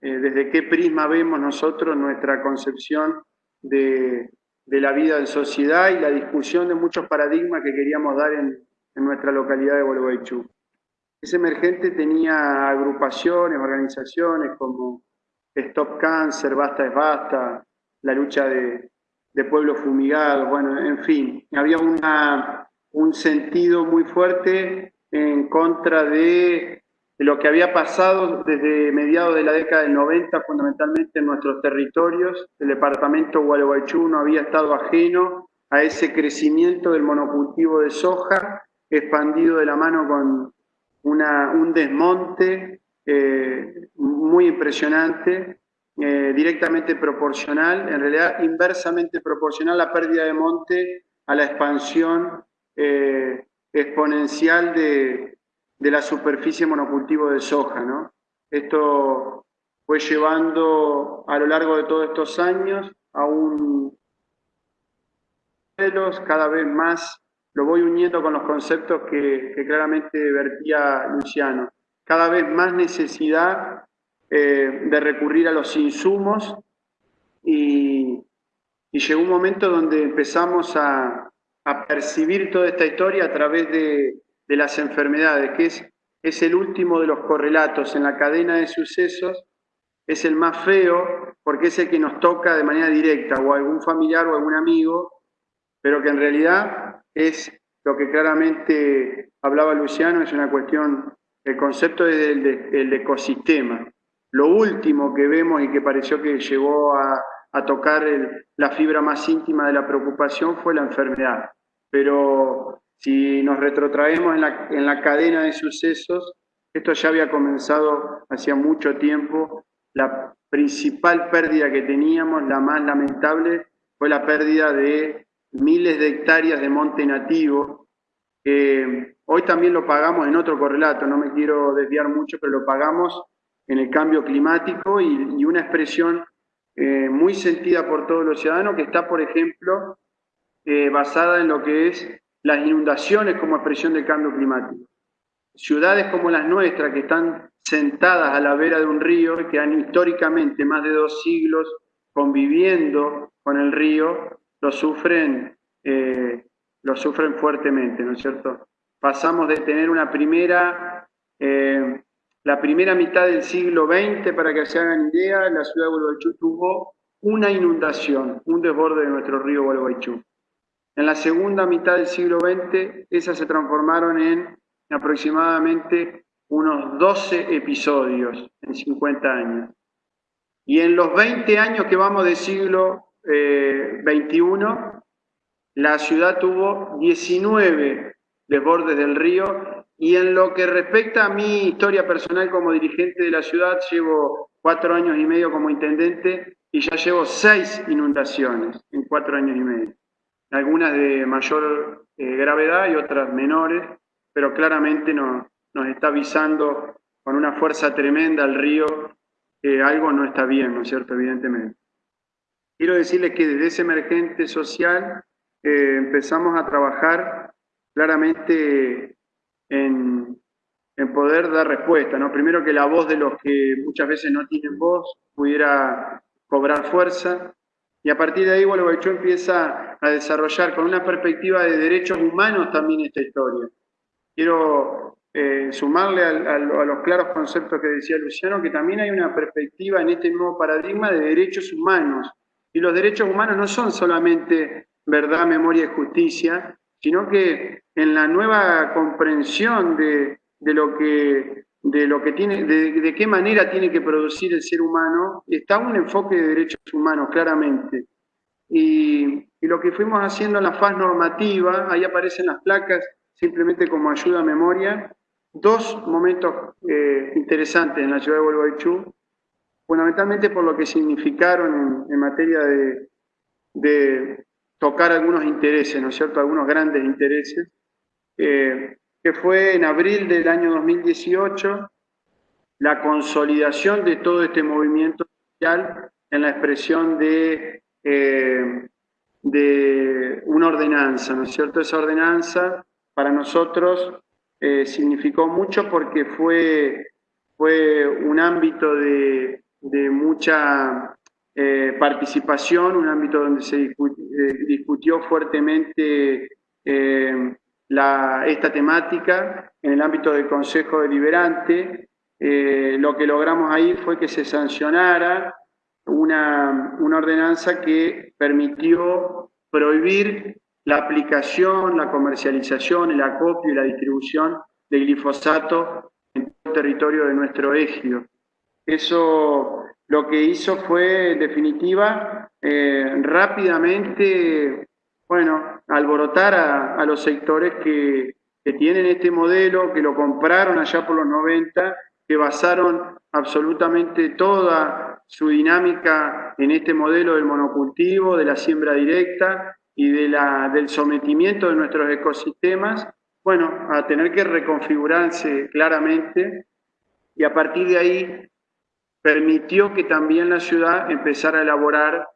eh, desde qué prisma vemos nosotros nuestra concepción de, de, la vida en sociedad y la discusión de muchos paradigmas que queríamos dar en, en nuestra localidad de Bolobaitú. Ese emergente tenía agrupaciones, organizaciones como Stop Cancer, Basta es Basta, la lucha de, de pueblos fumigados, bueno, en fin, había una, un sentido muy fuerte en contra de lo que había pasado desde mediados de la década del 90, fundamentalmente en nuestros territorios. El departamento Gualeguaychú no había estado ajeno a ese crecimiento del monocultivo de soja, expandido de la mano con una, un desmonte eh, muy impresionante, eh, directamente proporcional, en realidad inversamente proporcional a la pérdida de monte a la expansión eh, exponencial de, de, la superficie monocultivo de soja. ¿no? Esto fue llevando a lo largo de todos estos años a un cada vez más, lo voy uniendo con los conceptos que, claramente vertía Luciano, cada vez más necesidad eh, de recurrir a los insumos y, llegó un momento donde empezamos a, percibir toda esta historia a través de, las enfermedades, que es, es el último de los correlatos en la cadena de sucesos, es el más feo porque es el que nos toca de manera directa, o algún familiar o algún amigo, pero que en realidad es lo que claramente hablaba Luciano, es una cuestión, el concepto es el ecosistema. Lo último que vemos y que pareció que llegó a, tocar la fibra más íntima de la preocupación fue la enfermedad. Pero si nos retrotraemos en la, en la cadena de sucesos, esto ya había comenzado hacía mucho tiempo. La principal pérdida que teníamos, la más lamentable, fue la pérdida de miles de hectáreas de monte nativo. hoy también lo pagamos en otro correlato, no me quiero desviar mucho, pero lo pagamos en el cambio climático y, una expresión eh, muy sentida por todos los ciudadanos que está, por ejemplo, eh, basada en lo que es las inundaciones como expresión del cambio climático. Ciudades como las nuestras, que están sentadas a la vera de un río y que han históricamente más de dos siglos conviviendo con el río, lo sufren, eh, lo sufren fuertemente, ¿no es cierto? Pasamos de tener una primera la primera mitad del siglo XX, para que se hagan idea, la ciudad de Gualeguaychú tuvo una inundación, un desborde de nuestro río Gualeguaychú. En la segunda mitad del siglo XX, esas se transformaron en aproximadamente unos 12 episodios en 50 años. Y en los 20 años que vamos del siglo XXI, eh, la ciudad tuvo 19 desbordes del río y en lo que respecta a mi historia personal como dirigente de la ciudad, llevo cuatro años y medio como intendente y ya llevo seis inundaciones en cuatro años y medio. Algunas de mayor eh, gravedad y otras menores, pero claramente nos, está avisando con una fuerza tremenda al río que algo no está bien, ¿no es cierto? Evidentemente. Quiero decirles que desde ese emergente social eh, empezamos a trabajar claramente en, poder dar respuesta, ¿no? Primero que la voz de los que muchas veces no tienen voz pudiera cobrar fuerza, y a partir de ahí Gualeguaychú empieza a desarrollar con una perspectiva de derechos humanos también esta historia. Quiero eh, sumarle a, los claros conceptos que decía Luciano, que también hay una perspectiva en este nuevo paradigma de derechos humanos. Y los derechos humanos no son solamente verdad, memoria y justicia, sino que en la nueva comprensión de, lo que de lo que tiene, de, qué manera tiene que producir el ser humano, está un enfoque de derechos humanos, claramente. Y, lo que fuimos haciendo en la faz normativa, ahí aparecen las placas, simplemente como ayuda a memoria, dos momentos eh, interesantes en la ciudad de Gualeguaychú, fundamentalmente por lo que significaron en, materia de, tocar algunos intereses, ¿no es cierto?, algunos grandes intereses, eh, que fue en abril del año 2018 la consolidación de todo este movimiento social en la expresión de, eh, de una ordenanza, ¿no es cierto? Esa ordenanza para nosotros eh, significó mucho porque fue, fue un ámbito de, de mucha participación, un ámbito donde se discutió, fuertemente esta temática en el ámbito del Consejo Deliberante. Eh, lo que logramos ahí fue que se sancionara una, una ordenanza que permitió prohibir la aplicación, la comercialización, el acopio y la distribución de glifosato en todo el territorio de nuestro ejido. Eso lo que hizo fue, en definitiva, eh, rápidamente bueno, alborotar a, los sectores que, tienen este modelo, que lo compraron allá por los 90, que basaron absolutamente toda su dinámica en este modelo del monocultivo, de la siembra directa, y del sometimiento de nuestros ecosistemas, bueno, a tener que reconfigurarse claramente. Y a partir de ahí permitió que también la ciudad empezara a elaborar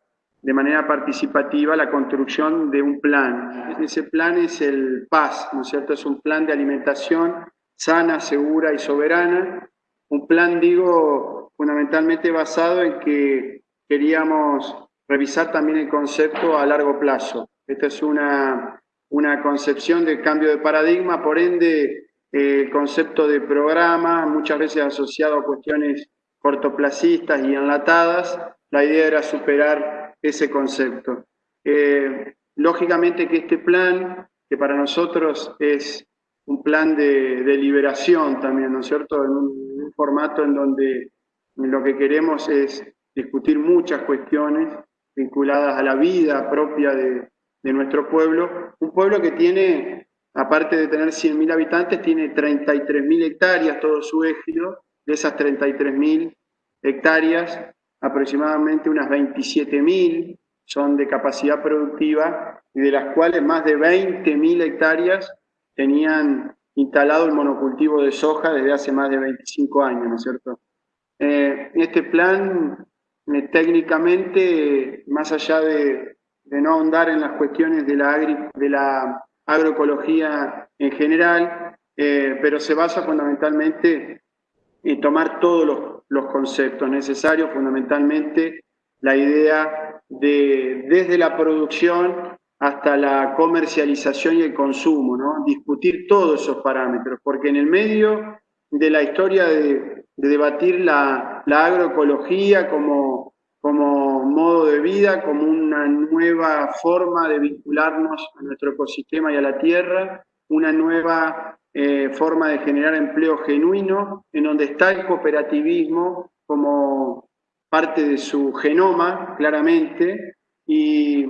de manera participativa la construcción de un plan. Ese plan es el PAS, ¿no es cierto? Es un plan de alimentación sana, segura y soberana. Un plan, digo, fundamentalmente basado en que queríamos revisar también el concepto a largo plazo. Esta es una, una concepción de cambio de paradigma, por ende, el concepto de programa, muchas veces asociado a cuestiones cortoplacistas y enlatadas, la idea era superar ese concepto. Eh, lógicamente que este plan, que para nosotros es un plan de, liberación también, ¿no es cierto? En un, formato en donde lo que queremos es discutir muchas cuestiones vinculadas a la vida propia de, de nuestro pueblo, un pueblo que tiene, aparte de tener 100.000 habitantes, tiene 33.000 hectáreas, todo su ejido, de esas 33.000 hectáreas, aproximadamente unas 27.000 son de capacidad productiva y de las cuales más de 20.000 hectáreas tenían instalado el monocultivo de soja desde hace más de 25 años, ¿no es cierto? Eh, este plan, eh, técnicamente, más allá de, no ahondar en las cuestiones de la, agroecología en general, eh, pero se basa fundamentalmente en tomar todos los los conceptos necesarios, fundamentalmente la idea de desde la producción hasta la comercialización y el consumo, ¿no? discutir todos esos parámetros, porque en el medio de la historia de, debatir la, agroecología como, como modo de vida, como una nueva forma de vincularnos a nuestro ecosistema y a la tierra, una nueva eh, forma de generar empleo genuino, en donde está el cooperativismo como parte de su genoma, claramente, y,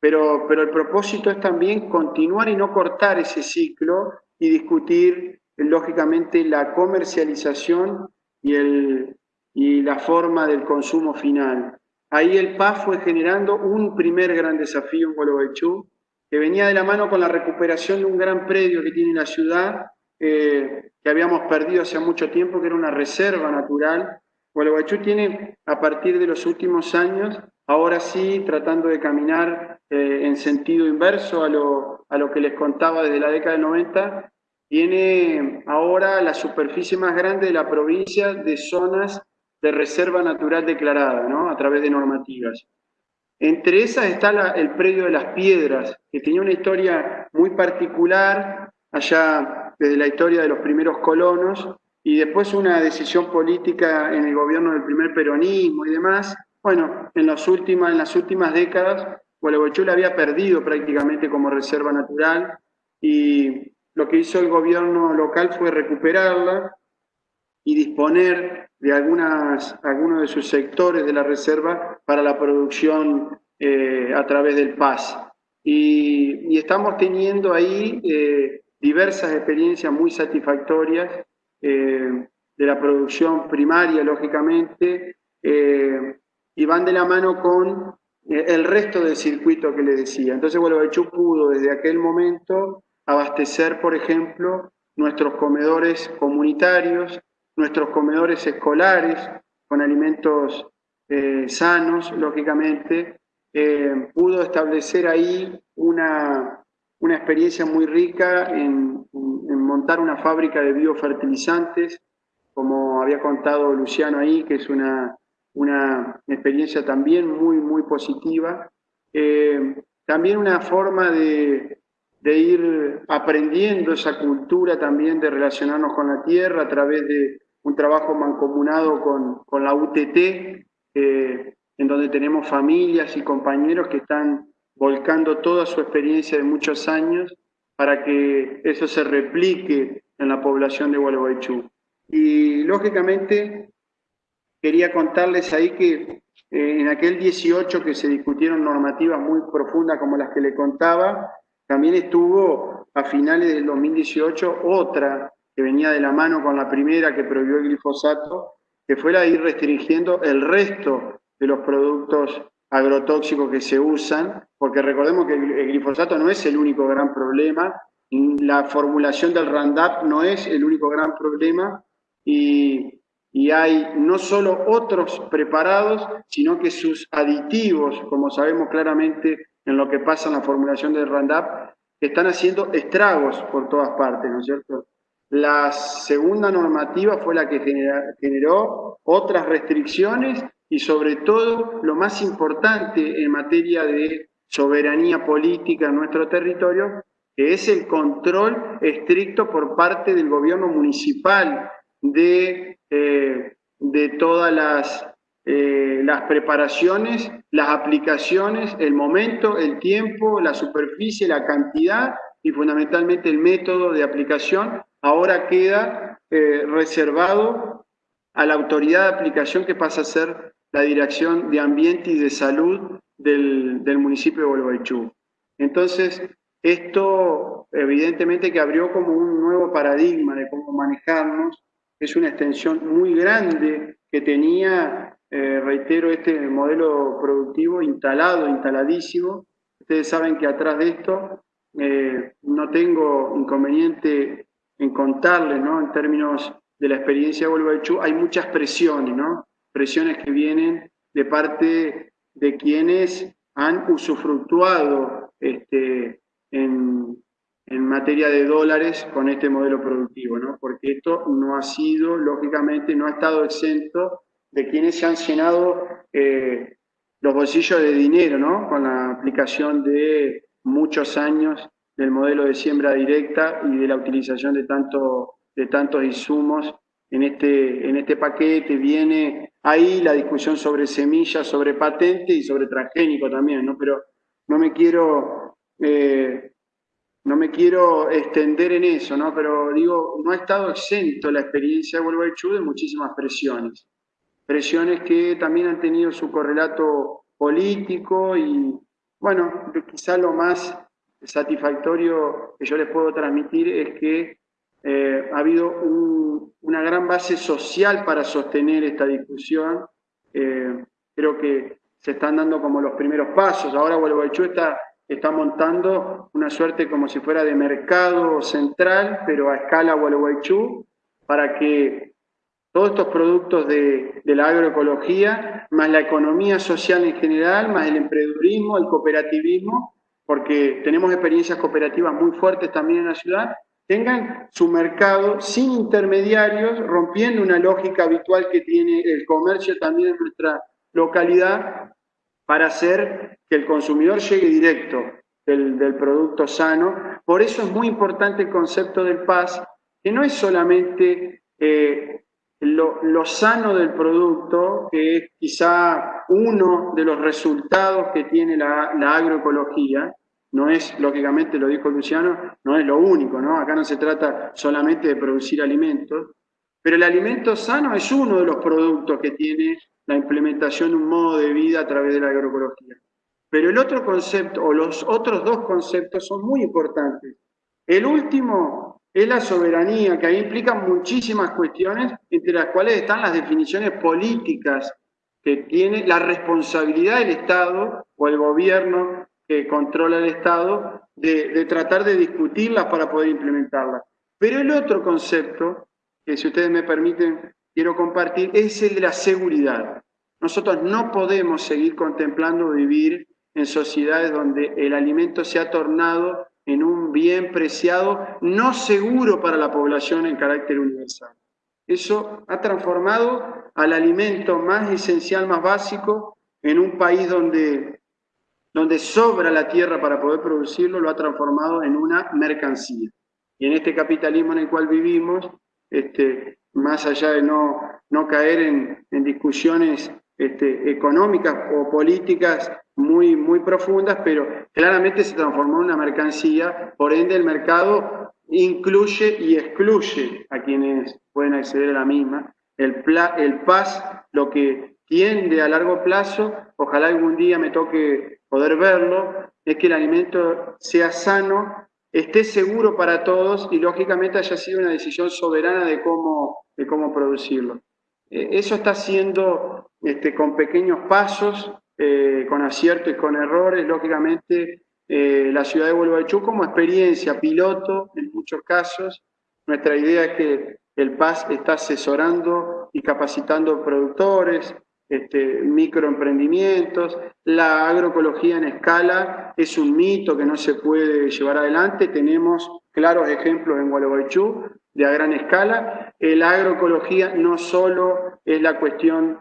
pero, pero el propósito es también continuar y no cortar ese ciclo y discutir, lógicamente, la comercialización y, el, y la forma del consumo final. Ahí el PAF fue generando un primer gran desafío en Gualeguaychú, que venía de la mano con la recuperación de un gran predio que tiene la ciudad, eh, que habíamos perdido hace mucho tiempo, que era una reserva natural. Gualeguaychú tiene, a partir de los últimos años, ahora sí, tratando de caminar eh, en sentido inverso a lo, a lo que les contaba desde la década del 90, tiene ahora la superficie más grande de la provincia de zonas de reserva natural declarada, ¿no? a través de normativas. Entre esas está el predio de las piedras, que tenía una historia muy particular allá desde la historia de los primeros colonos, y después una decisión política en el gobierno del primer peronismo y demás. Bueno, en, las últimas, en las últimas décadas, Gualeguaychú la había perdido prácticamente como reserva natural, y lo que hizo el gobierno local fue recuperarla y disponer de algunas, algunos de sus sectores de la reserva para la producción eh, a través del PAS. Y, estamos teniendo ahí eh, diversas experiencias muy satisfactorias eh, de la producción primaria, lógicamente, y van de la mano con el resto del circuito que le decía. Entonces, Gualeguaychú pudo desde aquel momento abastecer, por ejemplo, nuestros comedores comunitarios, nuestros comedores escolares con alimentos eh, sanos, lógicamente, eh, pudo establecer ahí una, una experiencia muy rica en, montar una fábrica de biofertilizantes, como había contado Luciano ahí, que es una, una experiencia también muy, muy positiva. Eh, también una forma de, de ir aprendiendo esa cultura también de relacionarnos con la tierra a través de un trabajo mancomunado con, con la UTT, eh, en donde tenemos familias y compañeros que están volcando toda su experiencia de muchos años para que eso se replique en la población de Gualeguaychú. Y lógicamente quería contarles ahí que eh, en aquel 18 que se discutieron normativas muy profundas como las que le contaba, también estuvo a finales del 2018 otra que venía de la mano con la primera que prohibió el glifosato, que fue la de ir restringiendo el resto de los productos agrotóxicos que se usan, porque recordemos que el, glifosato no es el único gran problema, la formulación del Roundup no es el único gran problema y, y hay no solo otros preparados, sino que sus aditivos, como sabemos claramente en lo que pasa en la formulación del Roundup, están haciendo estragos por todas partes, ¿no es cierto? La segunda normativa fue la que generó otras restricciones y sobre todo lo más importante en materia de soberanía política en nuestro territorio, que es el control estricto por parte del gobierno municipal de, eh, de todas las, eh, las preparaciones, las aplicaciones, el momento, el tiempo, la superficie, la cantidad y fundamentalmente el método de aplicación ahora queda eh, reservado a la autoridad de aplicación que pasa a ser la Dirección de Ambiente y de Salud del, municipio de Gualeguaychú. Entonces, esto evidentemente que abrió como un nuevo paradigma de cómo manejarnos, es una extensión muy grande que tenía, eh, reitero, este modelo productivo instalado, instaladísimo. Ustedes saben que atrás de esto eh, no tengo inconveniente en contarles, ¿no? En términos de la experiencia de Volvo hay muchas presiones, ¿no? Presiones que vienen de parte de quienes han usufructuado este, en, en materia de dólares con este modelo productivo, ¿no? Porque esto no ha sido, lógicamente, no ha estado exento de quienes se han llenado eh, los bolsillos de dinero, ¿no? Con la aplicación de muchos años del modelo de siembra directa y de la utilización de, tanto, de tantos insumos en este, en este paquete. Viene ahí la discusión sobre semillas, sobre patente y sobre transgénico también, ¿no? Pero no me quiero, eh, no me quiero extender en eso, ¿no? Pero digo, no ha estado exento la experiencia de Volvo de muchísimas presiones. Presiones que también han tenido su correlato político y, bueno, quizá lo más satisfactorio que yo les puedo transmitir es que eh, ha habido una gran base social para sostener esta discusión. Eh, creo que se están dando como los primeros pasos. Ahora Gualeguaychú está, está montando una suerte como si fuera de mercado central, pero a escala Gualeguaychú, para que todos estos productos de, de, la agroecología, más la economía social en general, más el emprendedurismo, el cooperativismo, porque tenemos experiencias cooperativas muy fuertes también en la ciudad, tengan su mercado sin intermediarios, rompiendo una lógica habitual que tiene el comercio también en nuestra localidad, para hacer que el consumidor llegue directo del, producto sano. Por eso es muy importante el concepto del PAS, que no es solamente eh, lo, sano del producto, que es quizá uno de los resultados que tiene la, la agroecología, no es, lógicamente, lo dijo Luciano, no es lo único, ¿no? Acá no se trata solamente de producir alimentos, pero el alimento sano es uno de los productos que tiene la implementación de un modo de vida a través de la agroecología. Pero el otro concepto, o los otros dos conceptos son muy importantes. El último es la soberanía, que ahí implica muchísimas cuestiones, entre las cuales están las definiciones políticas que tiene la responsabilidad del Estado o el gobierno controla el Estado de, tratar de discutirlas para poder implementarlas. Pero el otro concepto, que si ustedes me permiten, quiero compartir, es el de la seguridad. Nosotros no podemos seguir contemplando vivir en sociedades donde el alimento se ha tornado en un bien preciado, no seguro para la población en carácter universal. Eso ha transformado al alimento más esencial, más básico, en un país donde donde sobra la tierra para poder producirlo, lo ha transformado en una mercancía. Y en este capitalismo en el cual vivimos, este, más allá de no, no caer en, discusiones este, económicas o políticas muy, muy profundas, pero claramente se transformó en una mercancía, por ende el mercado incluye y excluye a quienes pueden acceder a la misma. El, el PAS lo que tiende a largo plazo, ojalá algún día me toque poder verlo, es que el alimento sea sano, esté seguro para todos y lógicamente haya sido una decisión soberana de cómo, de cómo producirlo. Eh, eso está haciendo este, con pequeños pasos, eh, con aciertos y con errores, lógicamente eh, la ciudad de Gualeguaychú como experiencia piloto en muchos casos. Nuestra idea es que el PAS está asesorando y capacitando productores, este, microemprendimientos. La agroecología en escala es un mito que no se puede llevar adelante. Tenemos claros ejemplos en Gualeguaychú de a gran escala. La agroecología no solo es la cuestión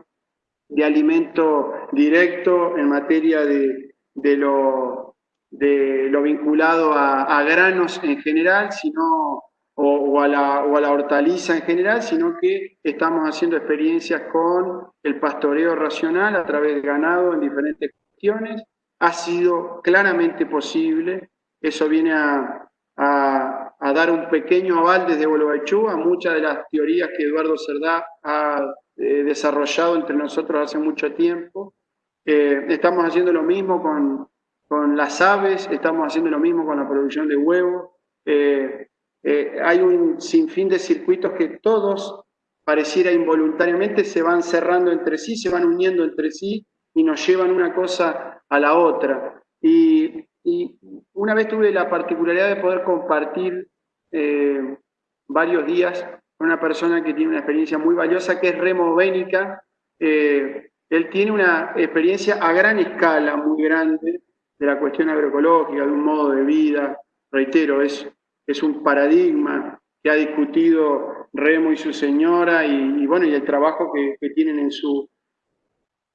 de alimento directo en materia de lo vinculado a, granos en general, sino o, a la, o, a la, hortaliza en general, sino que estamos haciendo experiencias con el pastoreo racional a través de ganado en diferentes cuestiones. Ha sido claramente posible, eso viene a, dar un pequeño aval desde Bolobaechú a muchas de las teorías que Eduardo Cerdá ha eh, desarrollado entre nosotros hace mucho tiempo. Eh, estamos haciendo lo mismo con, con, las aves, estamos haciendo lo mismo con la producción de huevos. Eh, hay un sinfín de circuitos que todos, pareciera involuntariamente, se van cerrando entre sí, se van uniendo entre sí y nos llevan una cosa a la otra. Y, una vez tuve la particularidad de poder compartir varios días una persona que tiene una experiencia muy valiosa, que es Remo Bénica. Eh, él tiene una experiencia a gran escala, muy grande, de la cuestión agroecológica, de un modo de vida. Reitero, es, es un paradigma que ha discutido Remo y su señora y, bueno, y el trabajo que, tienen en su,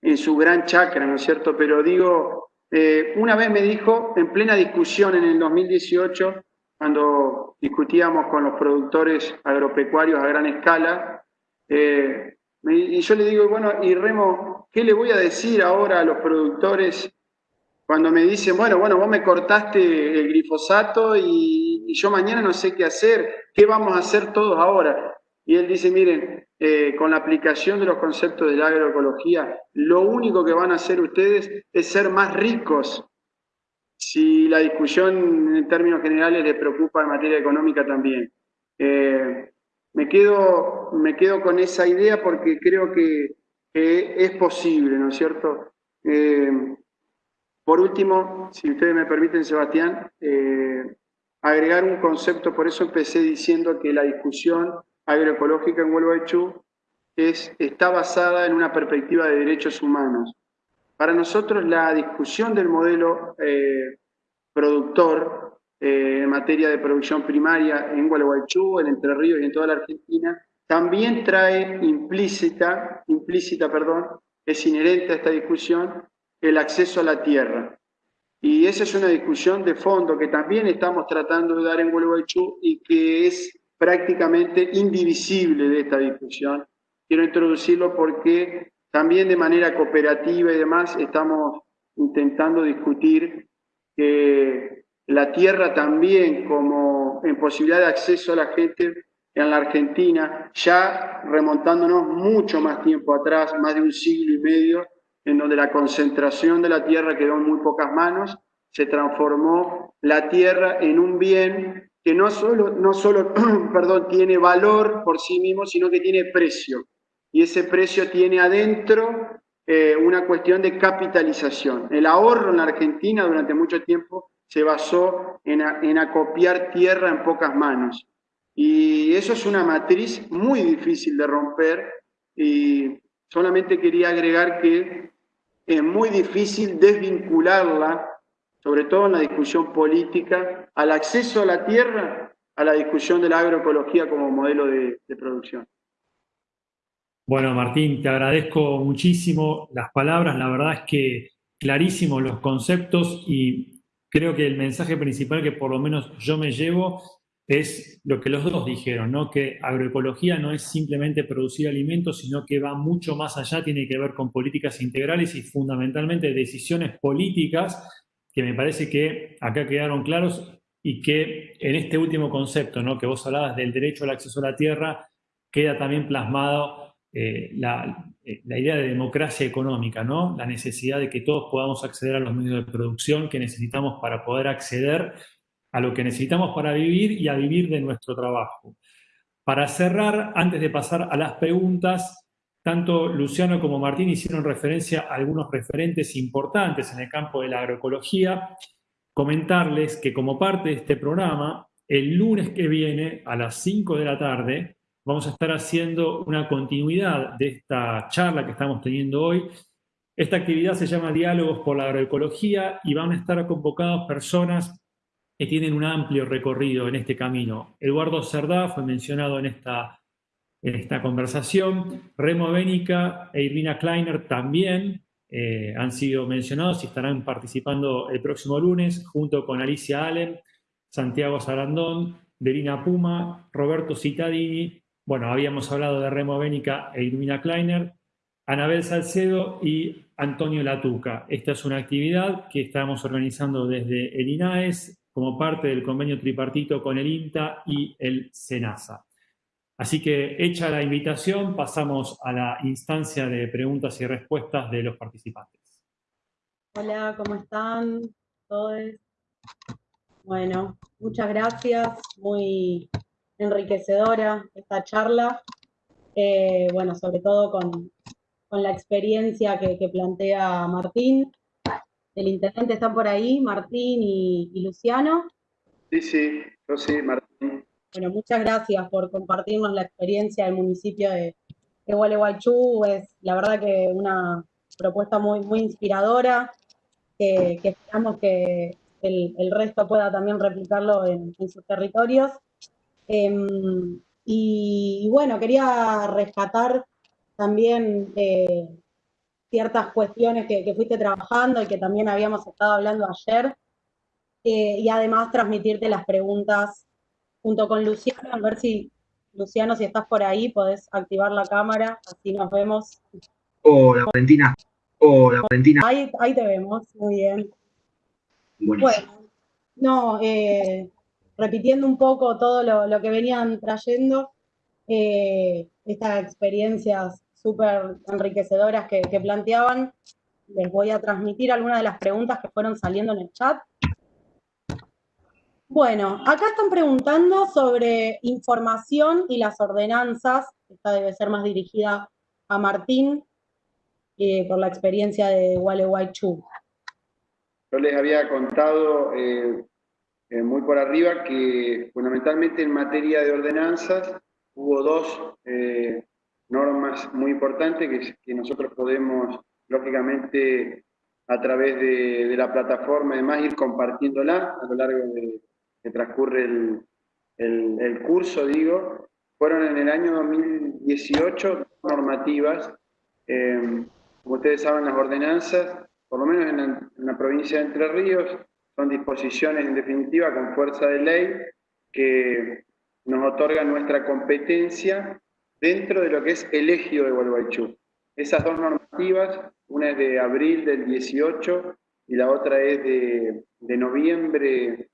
en su gran chacra, ¿no es cierto? Pero digo, eh, una vez me dijo, en plena discusión en el 2018, cuando discutíamos con los productores agropecuarios a gran escala, eh, y yo le digo, bueno, y Remo, ¿qué le voy a decir ahora a los productores cuando me dicen, bueno, bueno, vos me cortaste el glifosato y, yo mañana no sé qué hacer, ¿qué vamos a hacer todos ahora? Y él dice, miren, eh, con la aplicación de los conceptos de la agroecología, lo único que van a hacer ustedes es ser más ricos si la discusión en términos generales le preocupa en materia económica también. Eh, me, quedo, me quedo con esa idea porque creo que, es posible, ¿no es cierto? Eh, por último, si ustedes me permiten, Sebastián, agregar un concepto, por eso empecé diciendo que la discusión agroecológica en Huelva es, está basada en una perspectiva de derechos humanos. Para nosotros la discusión del modelo eh, productor eh, en materia de producción primaria en Gualeguaychú, en Entre Ríos y en toda la Argentina, también trae implícita, implícita, perdón, es inherente a esta discusión, el acceso a la tierra. Y esa es una discusión de fondo que también estamos tratando de dar en Gualeguaychú y que es prácticamente indivisible de esta discusión. Quiero introducirlo porque también de manera cooperativa y demás estamos intentando discutir que la tierra también como en posibilidad de acceso a la gente en la Argentina, ya remontándonos mucho más tiempo atrás, más de un siglo y medio, en donde la concentración de la tierra quedó en muy pocas manos, se transformó la tierra en un bien que no solo, no solo perdón, tiene valor por sí mismo, sino que tiene precio y ese precio tiene adentro eh, una cuestión de capitalización. El ahorro en la Argentina durante mucho tiempo se basó en, en acopiar tierra en pocas manos. Y eso es una matriz muy difícil de romper y solamente quería agregar que es muy difícil desvincularla, sobre todo en la discusión política, al acceso a la tierra, a la discusión de la agroecología como modelo de producción. Bueno, Martín, te agradezco muchísimo las palabras. La verdad es que clarísimos los conceptos y creo que el mensaje principal que por lo menos yo me llevo es lo que los dos dijeron, ¿no? que agroecología no es simplemente producir alimentos, sino que va mucho más allá, tiene que ver con políticas integrales y fundamentalmente decisiones políticas que me parece que acá quedaron claros y que en este último concepto, ¿no? que vos hablabas del derecho al acceso a la tierra, queda también plasmado eh, la, eh, la, idea de democracia económica, ¿no? La necesidad de que todos podamos acceder a los medios de producción que necesitamos para poder acceder a lo que necesitamos para vivir y a vivir de nuestro trabajo. Para cerrar, antes de pasar a las preguntas, tanto Luciano como Martín hicieron referencia a algunos referentes importantes en el campo de la agroecología. Comentarles que como parte de este programa, el lunes que viene a las 5 de la tarde vamos a estar haciendo una continuidad de esta charla que estamos teniendo hoy. Esta actividad se llama Diálogos por la Agroecología y van a estar convocados personas que tienen un amplio recorrido en este camino. Eduardo Cerdá fue mencionado en esta en esta conversación. Remo Bénica e Irvina Kleiner también eh, han sido mencionados y estarán participando el próximo lunes junto con Alicia Allen, Santiago Sarandón, Verina Puma, Roberto Cittadini. Bueno, habíamos hablado de Remo Bénica e Irvina Kleiner, Anabel Salcedo y Antonio Latuca. Esta es una actividad que estamos organizando desde el INAES como parte del convenio tripartito con el INTA y el SENASA. Así que hecha la invitación, pasamos a la instancia de preguntas y respuestas de los participantes. Hola, ¿cómo están todos? Bueno, muchas gracias, muy enriquecedora esta charla. Eh, bueno, sobre todo con, la experiencia que, plantea Martín. El intendente está por ahí, Martín y, y Luciano. Sí, sí, yo sí, Martín. Bueno, muchas gracias por compartirnos la experiencia del municipio de, de Gualeguaychú. Es la verdad que una propuesta muy, muy inspiradora, que, esperamos que el, resto pueda también replicarlo en, sus territorios. Em, y, bueno, quería rescatar también eh, ciertas cuestiones que, fuiste trabajando y que también habíamos estado hablando ayer, eh, y además transmitirte las preguntas junto con Luciano, a ver si, Luciano, si estás por ahí, podés activar la cámara, así nos vemos. Hola, Valentina. Hola, Valentina. Ahí, ahí te vemos, muy bien. Bueno, no, eh, repitiendo un poco todo lo, que venían trayendo, eh, estas experiencias súper enriquecedoras que, planteaban, les voy a transmitir algunas de las preguntas que fueron saliendo en el chat. Bueno, acá están preguntando sobre información y las ordenanzas. Esta debe ser más dirigida a Martín eh, por la experiencia de Gualeguaychú. Yo les había contado eh, eh, muy por arriba que fundamentalmente en materia de ordenanzas hubo dos normas muy importantes que, nosotros podemos, lógicamente, a través de, de la plataforma, además, ir compartiéndola a lo largo de, que transcurre el, curso, digo, fueron en el año 2018 normativas. Eh, como ustedes saben, las ordenanzas, por lo menos en la, provincia de Entre Ríos, son disposiciones en definitiva con fuerza de ley que nos otorgan nuestra competencia dentro de lo que es el ejido de Gualeguaychú. Esas dos normativas, una es de abril del 18 y la otra es de, noviembre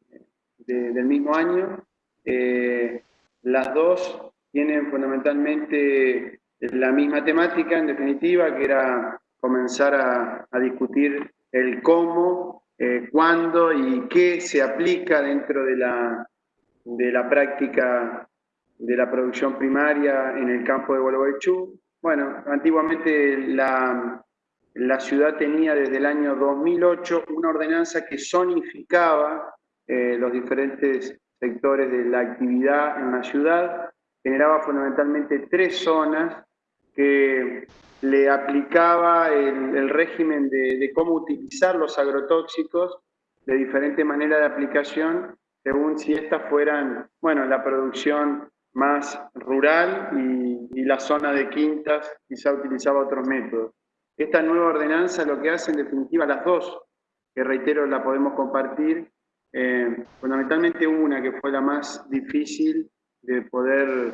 del mismo año. Eh, las dos tienen fundamentalmente la misma temática, en definitiva, que era comenzar a, discutir el cómo, eh, cuándo y qué se aplica dentro de la, de la práctica de la producción primaria en el campo de Gualeguaychú. Bueno, antiguamente la, la ciudad tenía desde el año 2008 una ordenanza que zonificaba eh, los diferentes sectores de la actividad en la ciudad, generaba fundamentalmente tres zonas que le aplicaba el, régimen de, cómo utilizar los agrotóxicos de diferente manera de aplicación, según si estas fueran, bueno, la producción más rural y, y la zona de quintas quizá utilizaba otros métodos. Esta nueva ordenanza lo que hace en definitiva las dos, que reitero la podemos compartir, eh, fundamentalmente una que fue la más difícil de poder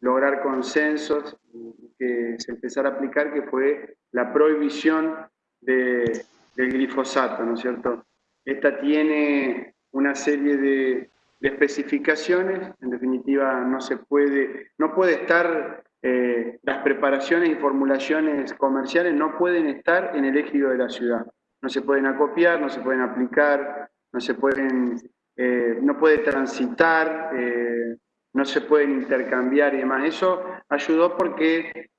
lograr consensos y que se empezara a aplicar, que fue la prohibición de, del glifosato, ¿no es cierto? Esta tiene una serie de, especificaciones, en definitiva no se puede, no puede estar, eh, las preparaciones y formulaciones comerciales no pueden estar en el ejido de la ciudad, no se pueden acopiar, no se pueden aplicar, no se pueden, eh, no puede transitar, eh, no se pueden intercambiar y demás. Eso ayudó porque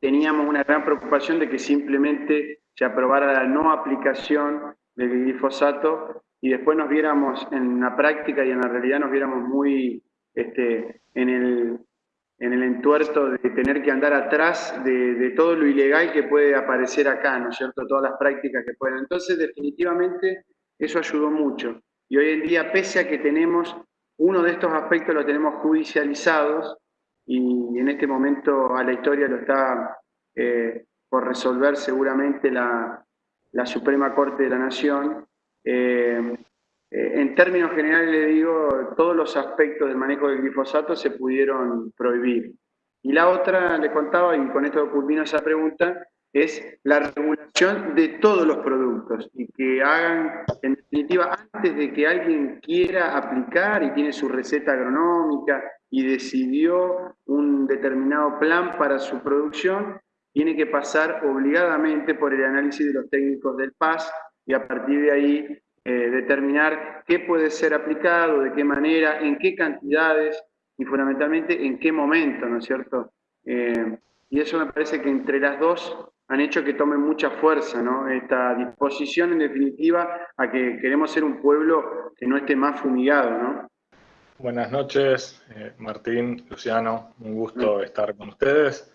teníamos una gran preocupación de que simplemente se aprobara la no aplicación del glifosato y después nos viéramos en la práctica y en la realidad nos viéramos muy este, en, el, en el entuerto de tener que andar atrás de, todo lo ilegal que puede aparecer acá, ¿no es cierto? Todas las prácticas que pueden. Entonces, definitivamente, eso ayudó mucho. Y hoy en día, pese a que tenemos, uno de estos aspectos lo tenemos judicializados, y en este momento a la historia lo está eh, por resolver seguramente la, la, Suprema Corte de la Nación. Eh, eh, en términos generales le digo, todos los aspectos del manejo del glifosato se pudieron prohibir. Y la otra, le contaba, y con esto culmino esa pregunta, es la regulación de todos los productos y que hagan, en definitiva, antes de que alguien quiera aplicar y tiene su receta agronómica y decidió un determinado plan para su producción, tiene que pasar obligadamente por el análisis de los técnicos del PAS y a partir de ahí eh, determinar qué puede ser aplicado, de qué manera, en qué cantidades y fundamentalmente en qué momento, ¿no es cierto? Eh, y eso me parece que entre las dos han hecho que tome mucha fuerza, ¿no? Esta disposición, en definitiva, a que queremos ser un pueblo que no esté más fumigado, ¿no? Buenas noches, eh, Martín, Luciano, un gusto estar con ustedes.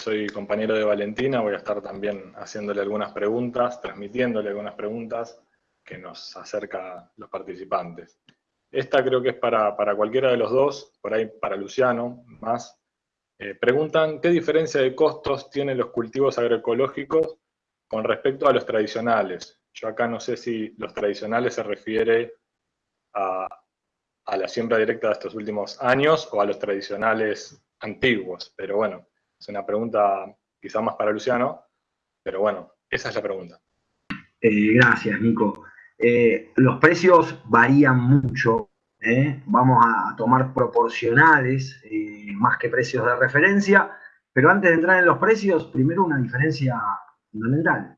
Soy compañero de Valentina, voy a estar también haciéndole algunas preguntas, transmitiéndole algunas preguntas que nos acerca los participantes. Esta creo que es para, para cualquiera de los dos, por ahí para Luciano más, eh, preguntan qué diferencia de costos tienen los cultivos agroecológicos con respecto a los tradicionales. Yo acá no sé si los tradicionales se refiere a, la siembra directa de estos últimos años o a los tradicionales antiguos, pero bueno, es una pregunta quizá más para Luciano, pero bueno, esa es la pregunta. Eh, gracias, Nico. Eh, los precios varían mucho ¿eh? vamos a tomar proporcionales más que precios de referencia, pero antes de entrar en los precios, primero una diferencia fundamental.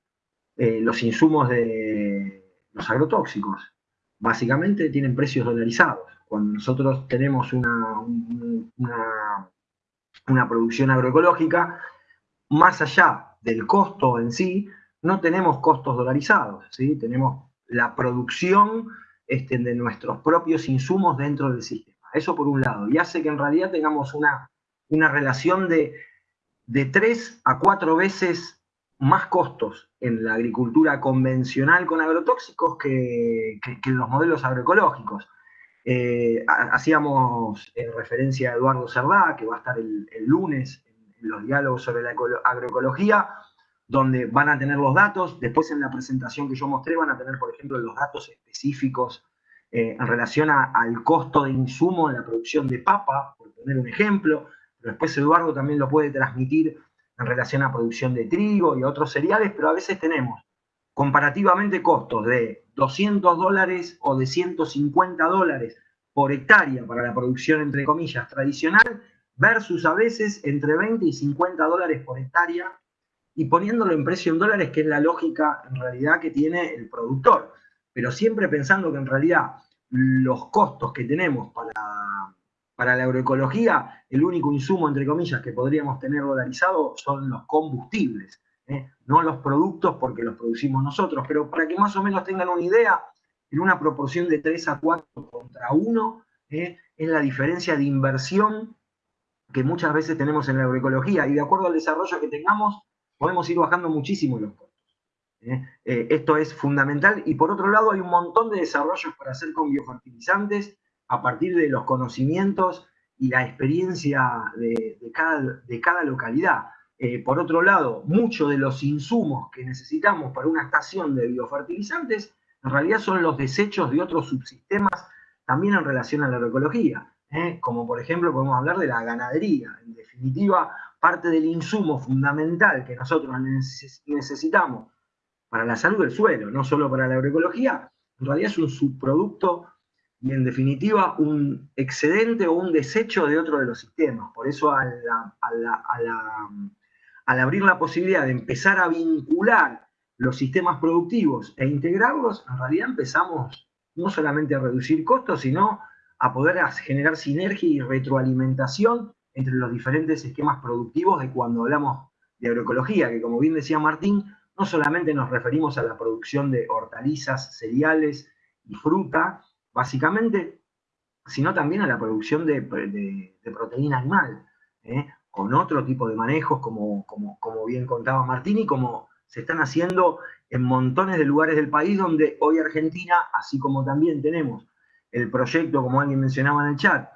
Los insumos de los agrotóxicos básicamente tienen precios dolarizados. Cuando nosotros tenemos una, una producción agroecológica, más allá del costo en sí, no tenemos costos dolarizados, ¿sí? tenemos la producción este, de nuestros propios insumos dentro del sistema. Eso por un lado, y hace que en realidad tengamos una, una relación de, de tres a cuatro veces más costos en la agricultura convencional con agrotóxicos que, en los modelos agroecológicos. Eh, hacíamos eh, referencia a Eduardo Cerdá, que va a estar el, lunes en los diálogos sobre la agroecología, donde van a tener los datos, después en la presentación que yo mostré van a tener, por ejemplo, los datos específicos eh, en relación al costo de insumo en la producción de papa, por poner un ejemplo, pero después Eduardo también lo puede transmitir en relación a producción de trigo y otros cereales, pero a veces tenemos comparativamente costos de 200 dólares o de 150 dólares por hectárea para la producción, entre comillas, tradicional, versus a veces entre 20 y 50 dólares por hectárea y poniéndolo en precio en dólares, que es la lógica en realidad que tiene el productor. Pero siempre pensando que en realidad los costos que tenemos para, para la agroecología, el único insumo, entre comillas, que podríamos tener dolarizado son los combustibles, ¿eh? no los productos porque los producimos nosotros. Pero para que más o menos tengan una idea, en una proporción de 3 a 4 contra 1, ¿eh? es la diferencia de inversión que muchas veces tenemos en la agroecología. Y de acuerdo al desarrollo que tengamos, podemos ir bajando muchísimo los costos. ¿eh? Esto es fundamental y por otro lado hay un montón de desarrollos para hacer con biofertilizantes a partir de los conocimientos y la experiencia de, cada, localidad. Eh, por otro lado, muchos de los insumos que necesitamos para una estación de biofertilizantes en realidad son los desechos de otros subsistemas también en relación a la agroecología. como por ejemplo podemos hablar de la ganadería. En definitiva, parte del insumo fundamental que nosotros necesitamos para la salud del suelo, no solo para la agroecología, en realidad es un subproducto y en definitiva un excedente o un desecho de otro de los sistemas. Por eso al, abrir la posibilidad de empezar a vincular los sistemas productivos e integrarlos, en realidad empezamos no solamente a reducir costos, sino a poder generar sinergia y retroalimentación entre los diferentes esquemas productivos de cuando hablamos de agroecología, que como bien decía Martín, no solamente nos referimos a la producción de hortalizas, cereales y fruta, básicamente, sino también a la producción de, proteína animal, ¿eh? Con otro tipo de manejos, como, como, como bien contaba Martín, y como se están haciendo en montones de lugares del país donde hoy Argentina, así como también tenemos el proyecto, como alguien mencionaba en el chat,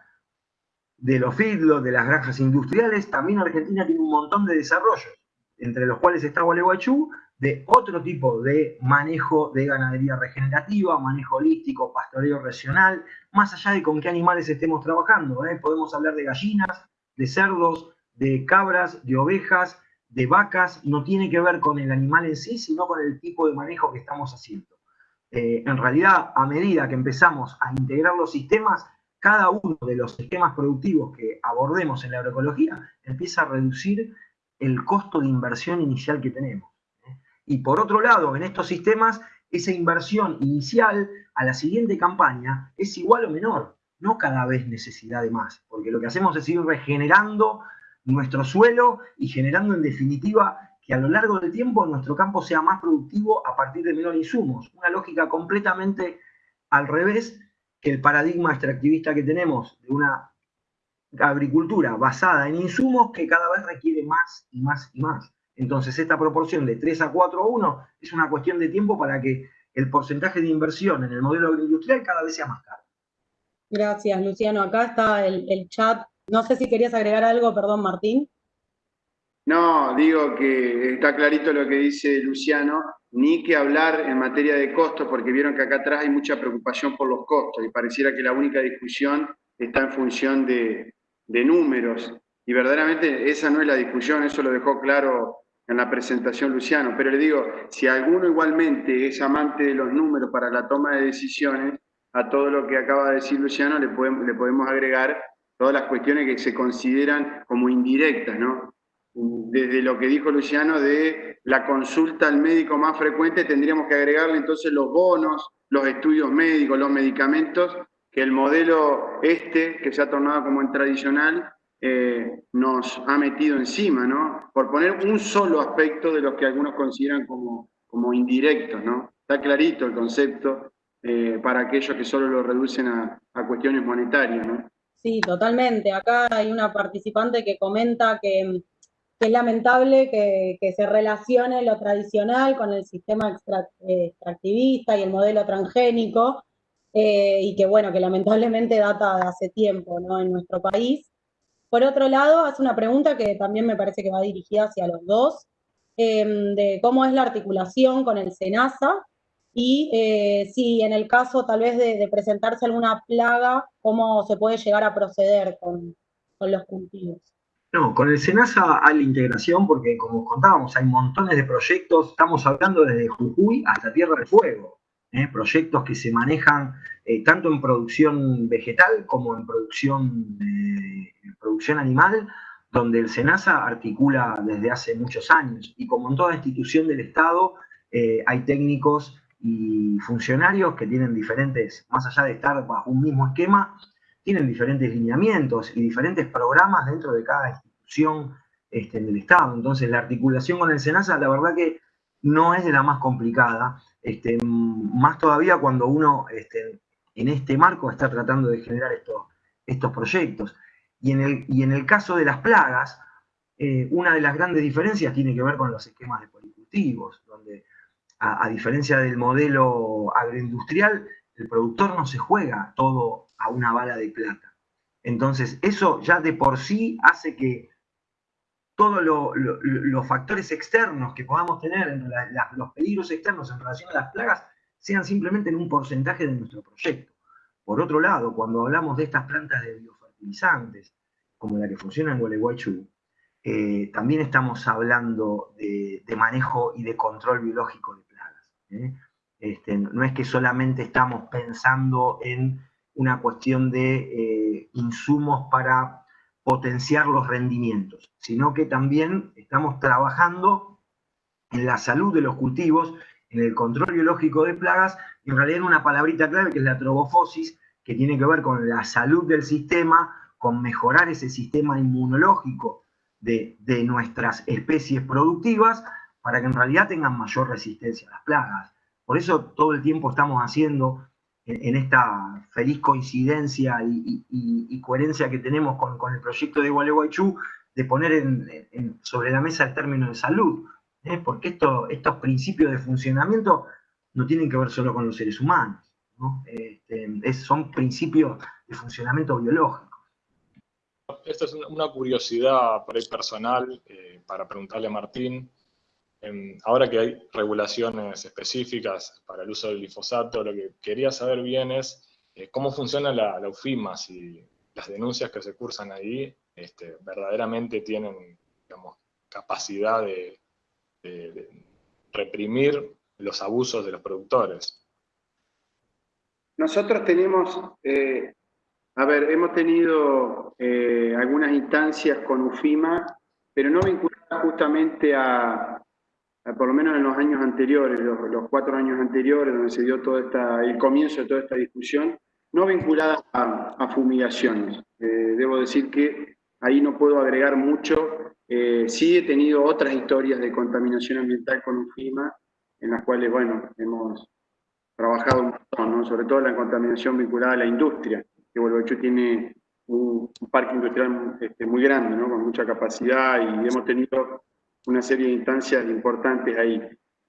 de los feedlots, de las granjas industriales, también Argentina tiene un montón de desarrollos, entre los cuales está Gualeguaychú, de otro tipo de manejo de ganadería regenerativa, manejo holístico, pastoreo regional, más allá de con qué animales estemos trabajando. ¿eh? Podemos hablar de gallinas, de cerdos, de cabras, de ovejas, de vacas, no tiene que ver con el animal en sí, sino con el tipo de manejo que estamos haciendo. Eh, en realidad, a medida que empezamos a integrar los sistemas, cada uno de los sistemas productivos que abordemos en la agroecología empieza a reducir el costo de inversión inicial que tenemos. Y por otro lado, en estos sistemas, esa inversión inicial a la siguiente campaña es igual o menor, no cada vez necesidad de más, porque lo que hacemos es ir regenerando nuestro suelo y generando en definitiva que a lo largo del tiempo nuestro campo sea más productivo a partir de menor insumos. Una lógica completamente al revés que el paradigma extractivista que tenemos de una agricultura basada en insumos que cada vez requiere más y más y más. Entonces, esta proporción de 3 a 4 a 1 es una cuestión de tiempo para que el porcentaje de inversión en el modelo agroindustrial cada vez sea más caro. Gracias, Luciano. Acá está el, chat. No sé si querías agregar algo, perdón, Martín. No, digo que está clarito lo que dice Luciano, ni que hablar en materia de costos, porque vieron que acá atrás hay mucha preocupación por los costos y pareciera que la única discusión está en función de, números. Y verdaderamente esa no es la discusión, eso lo dejó claro en la presentación Luciano, pero le digo, si alguno igualmente es amante de los números para la toma de decisiones, a todo lo que acaba de decir Luciano le podemos agregar todas las cuestiones que se consideran como indirectas, ¿no? Desde lo que dijo Luciano de la consulta al médico más frecuente, tendríamos que agregarle entonces los bonos, los estudios médicos, los medicamentos, que el modelo este, que se ha tornado como en tradicional, eh, nos ha metido encima, ¿no? Por poner un solo aspecto de los que algunos consideran como, como indirectos, ¿no? Está clarito el concepto eh, para aquellos que solo lo reducen a, cuestiones monetarias, ¿no? Sí, totalmente. Acá hay una participante que comenta que, es lamentable que, se relacione lo tradicional con el sistema eh, extractivista y el modelo transgénico, y que bueno, que lamentablemente data de hace tiempo, ¿no? En nuestro país. Por otro lado, hace una pregunta que también me parece que va dirigida hacia los dos, em, de cómo es la articulación con el SENASA y eh, si en el caso tal vez de, presentarse alguna plaga, cómo se puede llegar a proceder con, los cultivos. No, con el SENASA hay la integración porque, como contábamos, hay montones de proyectos, estamos hablando desde Jujuy hasta Tierra del Fuego, ¿eh? proyectos que se manejan eh, tanto en producción vegetal como en producción, producción animal, donde el SENASA articula desde hace muchos años. Y como en toda institución del Estado, hay técnicos y funcionarios que tienen diferentes, más allá de estar bajo un mismo esquema, tienen diferentes lineamientos y diferentes programas dentro de cada institución este, del Estado. Entonces, la articulación con el SENASA, la verdad que no es de la más complicada, este, más todavía cuando uno este, en este marco está tratando de generar estos, estos proyectos. Y en, el, y en el caso de las plagas, eh, una de las grandes diferencias tiene que ver con los esquemas de policultivos, donde a, diferencia del modelo agroindustrial, el productor no se juega todo a una bala de plata. Entonces, eso ya de por sí hace que todos los factores externos que podamos tener, los peligros externos en relación a las plagas, sean simplemente en un porcentaje de nuestro proyecto. Por otro lado, cuando hablamos de estas plantas de biofertilizantes, como la que funciona en Gualeguaychú, eh, también estamos hablando de, manejo y de control biológico de. ¿Eh? Este, no es que solamente estamos pensando en una cuestión de eh, insumos para potenciar los rendimientos, sino que también estamos trabajando en la salud de los cultivos en el control biológico de plagas, en realidad en una palabrita clave que es la trobofosis, que tiene que ver con la salud del sistema, con mejorar ese sistema inmunológico de, nuestras especies productivas para que en realidad tengan mayor resistencia a las plagas. Por eso todo el tiempo estamos haciendo en, esta feliz coincidencia y, coherencia que tenemos con, el proyecto de Gualeguaychú, de poner sobre la mesa el término de salud, ¿eh? porque estos principios de funcionamiento no tienen que ver solo con los seres humanos, este, son principios de funcionamiento biológico. Esta es una curiosidad personal eh, para preguntarle a Martín. Em, ahora que hay regulaciones específicas para el uso del glifosato, lo que quería saber bien es eh, cómo funciona la, UFIMA, si las denuncias que se cursan ahí este, verdaderamente tienen capacidad de reprimir los abusos de los productores. Nosotros tenemos, eh, a ver, hemos tenido eh, algunas instancias con UFIMA, pero no vinculadas justamente a, por lo menos en los años anteriores, los, cuatro años anteriores, donde se dio todo esta, el comienzo de toda esta discusión, no vinculadas a, fumigaciones. Eh, debo decir que ahí no puedo agregar mucho. sí he tenido otras historias de contaminación ambiental con UFIMA, en las cuales, bueno, hemos trabajado un montón, ¿no? sobre todo la contaminación vinculada a la industria, que Gualeguaychú tiene un, parque industrial este, muy grande, ¿no? con mucha capacidad y hemos tenido una serie de instancias importantes ahí.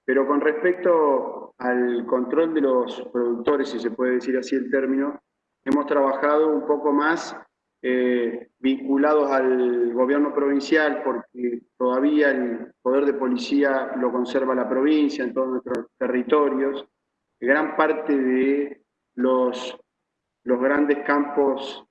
Pero con respecto al control de los productores, si se puede decir así el término, hemos trabajado un poco más eh, vinculados al gobierno provincial, porque todavía el poder de policía lo conserva la provincia en todos nuestros territorios. Gran parte de los, los grandes campos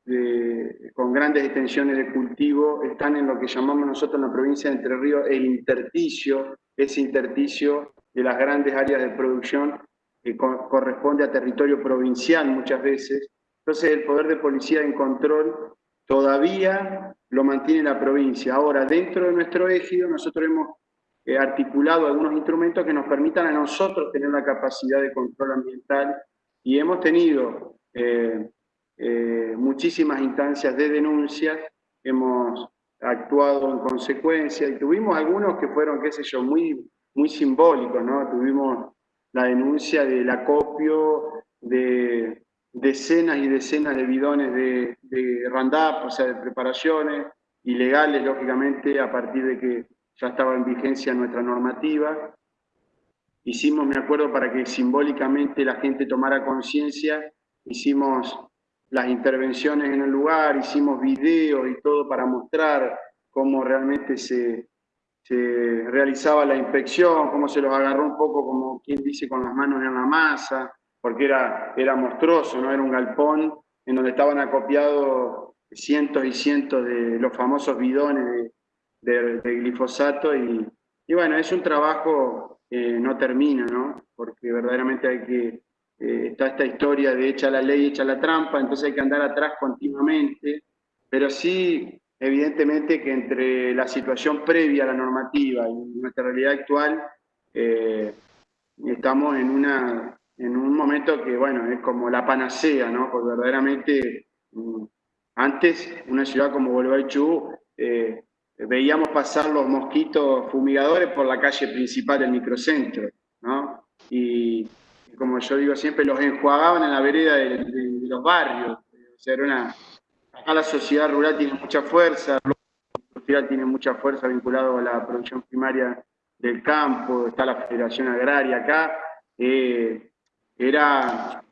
con grandes extensiones de cultivo están en lo que llamamos nosotros en la provincia de Entre Ríos el interticio, ese interticio de las grandes áreas de producción que corresponde a territorio provincial muchas veces. Entonces el poder de policía en control todavía lo mantiene la provincia. Ahora, dentro de nuestro ejido, nosotros hemos eh, articulado algunos instrumentos que nos permitan a nosotros tener la capacidad de control ambiental y hemos tenido eh, eh, muchísimas instancias de denuncias, hemos actuado en consecuencia y tuvimos algunos que fueron, qué sé yo, muy, muy simbólicos, ¿no? Tuvimos la denuncia del acopio de decenas y decenas de bidones de, de Randap, o sea, de preparaciones, ilegales, lógicamente, a partir de que ya estaba en vigencia nuestra normativa. Hicimos, me acuerdo, para que simbólicamente la gente tomara conciencia, hicimos las intervenciones en el lugar, hicimos videos y todo para mostrar cómo realmente se, realizaba la inspección, cómo se los agarró un poco, como quien dice, con las manos en la masa, porque era, era monstruoso, ¿no? Era un galpón en donde estaban acopiados cientos y cientos de los famosos bidones de, glifosato y, y, bueno, es un trabajo que no termina, ¿no? Porque verdaderamente hay que, eh, está esta historia de echa la ley, echa la trampa, entonces hay que andar atrás continuamente, pero sí, evidentemente que entre la situación previa a la normativa y nuestra realidad actual, eh, estamos en una en un momento que, bueno, es como la panacea, ¿no? Porque verdaderamente, mm, antes, una ciudad como Gualeguaychú, eh, veíamos pasar los mosquitos fumigadores por la calle principal del microcentro, ¿no? Y, como yo digo siempre, los enjuagaban en la vereda de, los barrios. O sea, era una... Acá la sociedad rural tiene mucha fuerza, la sociedad tiene mucha fuerza vinculado a la producción primaria del campo, está la Federación Agraria acá, eh, era,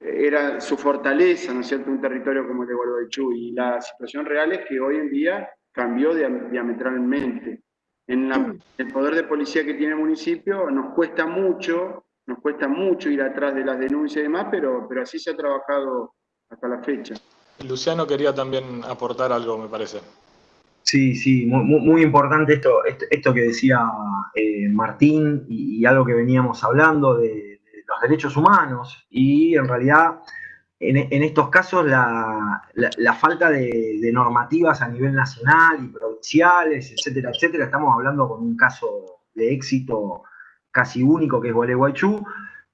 era su fortaleza, ¿no es cierto?, un territorio como el de Gualeguaychú. Y la situación real es que hoy en día cambió diametralmente. En el poder de policía que tiene el municipio nos cuesta mucho, nos cuesta mucho ir atrás de las denuncias y demás, pero, pero así se ha trabajado hasta la fecha. Luciano quería también aportar algo, me parece. Sí, sí, muy, importante esto, esto, que decía eh, Martín y, algo que veníamos hablando de, los derechos humanos y en realidad en, estos casos la, falta de, normativas a nivel nacional y provinciales, etcétera, etcétera. Estamos hablando con un caso de éxito casi único que es Gualeguaychú,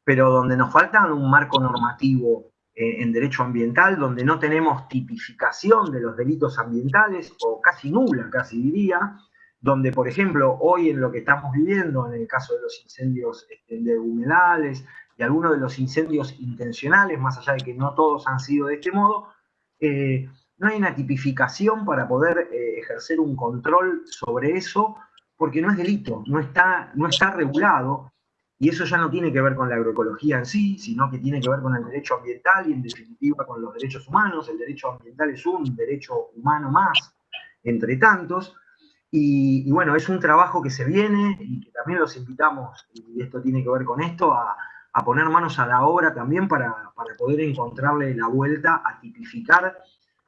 pero donde nos falta un marco normativo eh, en derecho ambiental, donde no tenemos tipificación de los delitos ambientales, o casi nula, casi diría, donde, por ejemplo, hoy en lo que estamos viviendo, en el caso de los incendios este, de humedales y algunos de los incendios intencionales, más allá de que no todos han sido de este modo, eh, no hay una tipificación para poder eh, ejercer un control sobre eso, porque no es delito, no está, no está regulado, y eso ya no tiene que ver con la agroecología en sí, sino que tiene que ver con el derecho ambiental y en definitiva con los derechos humanos. El derecho ambiental es un derecho humano más, entre tantos. Y, bueno, es un trabajo que se viene y que también los invitamos, y esto tiene que ver con esto, a, poner manos a la obra también para, para poder encontrarle la vuelta a tipificar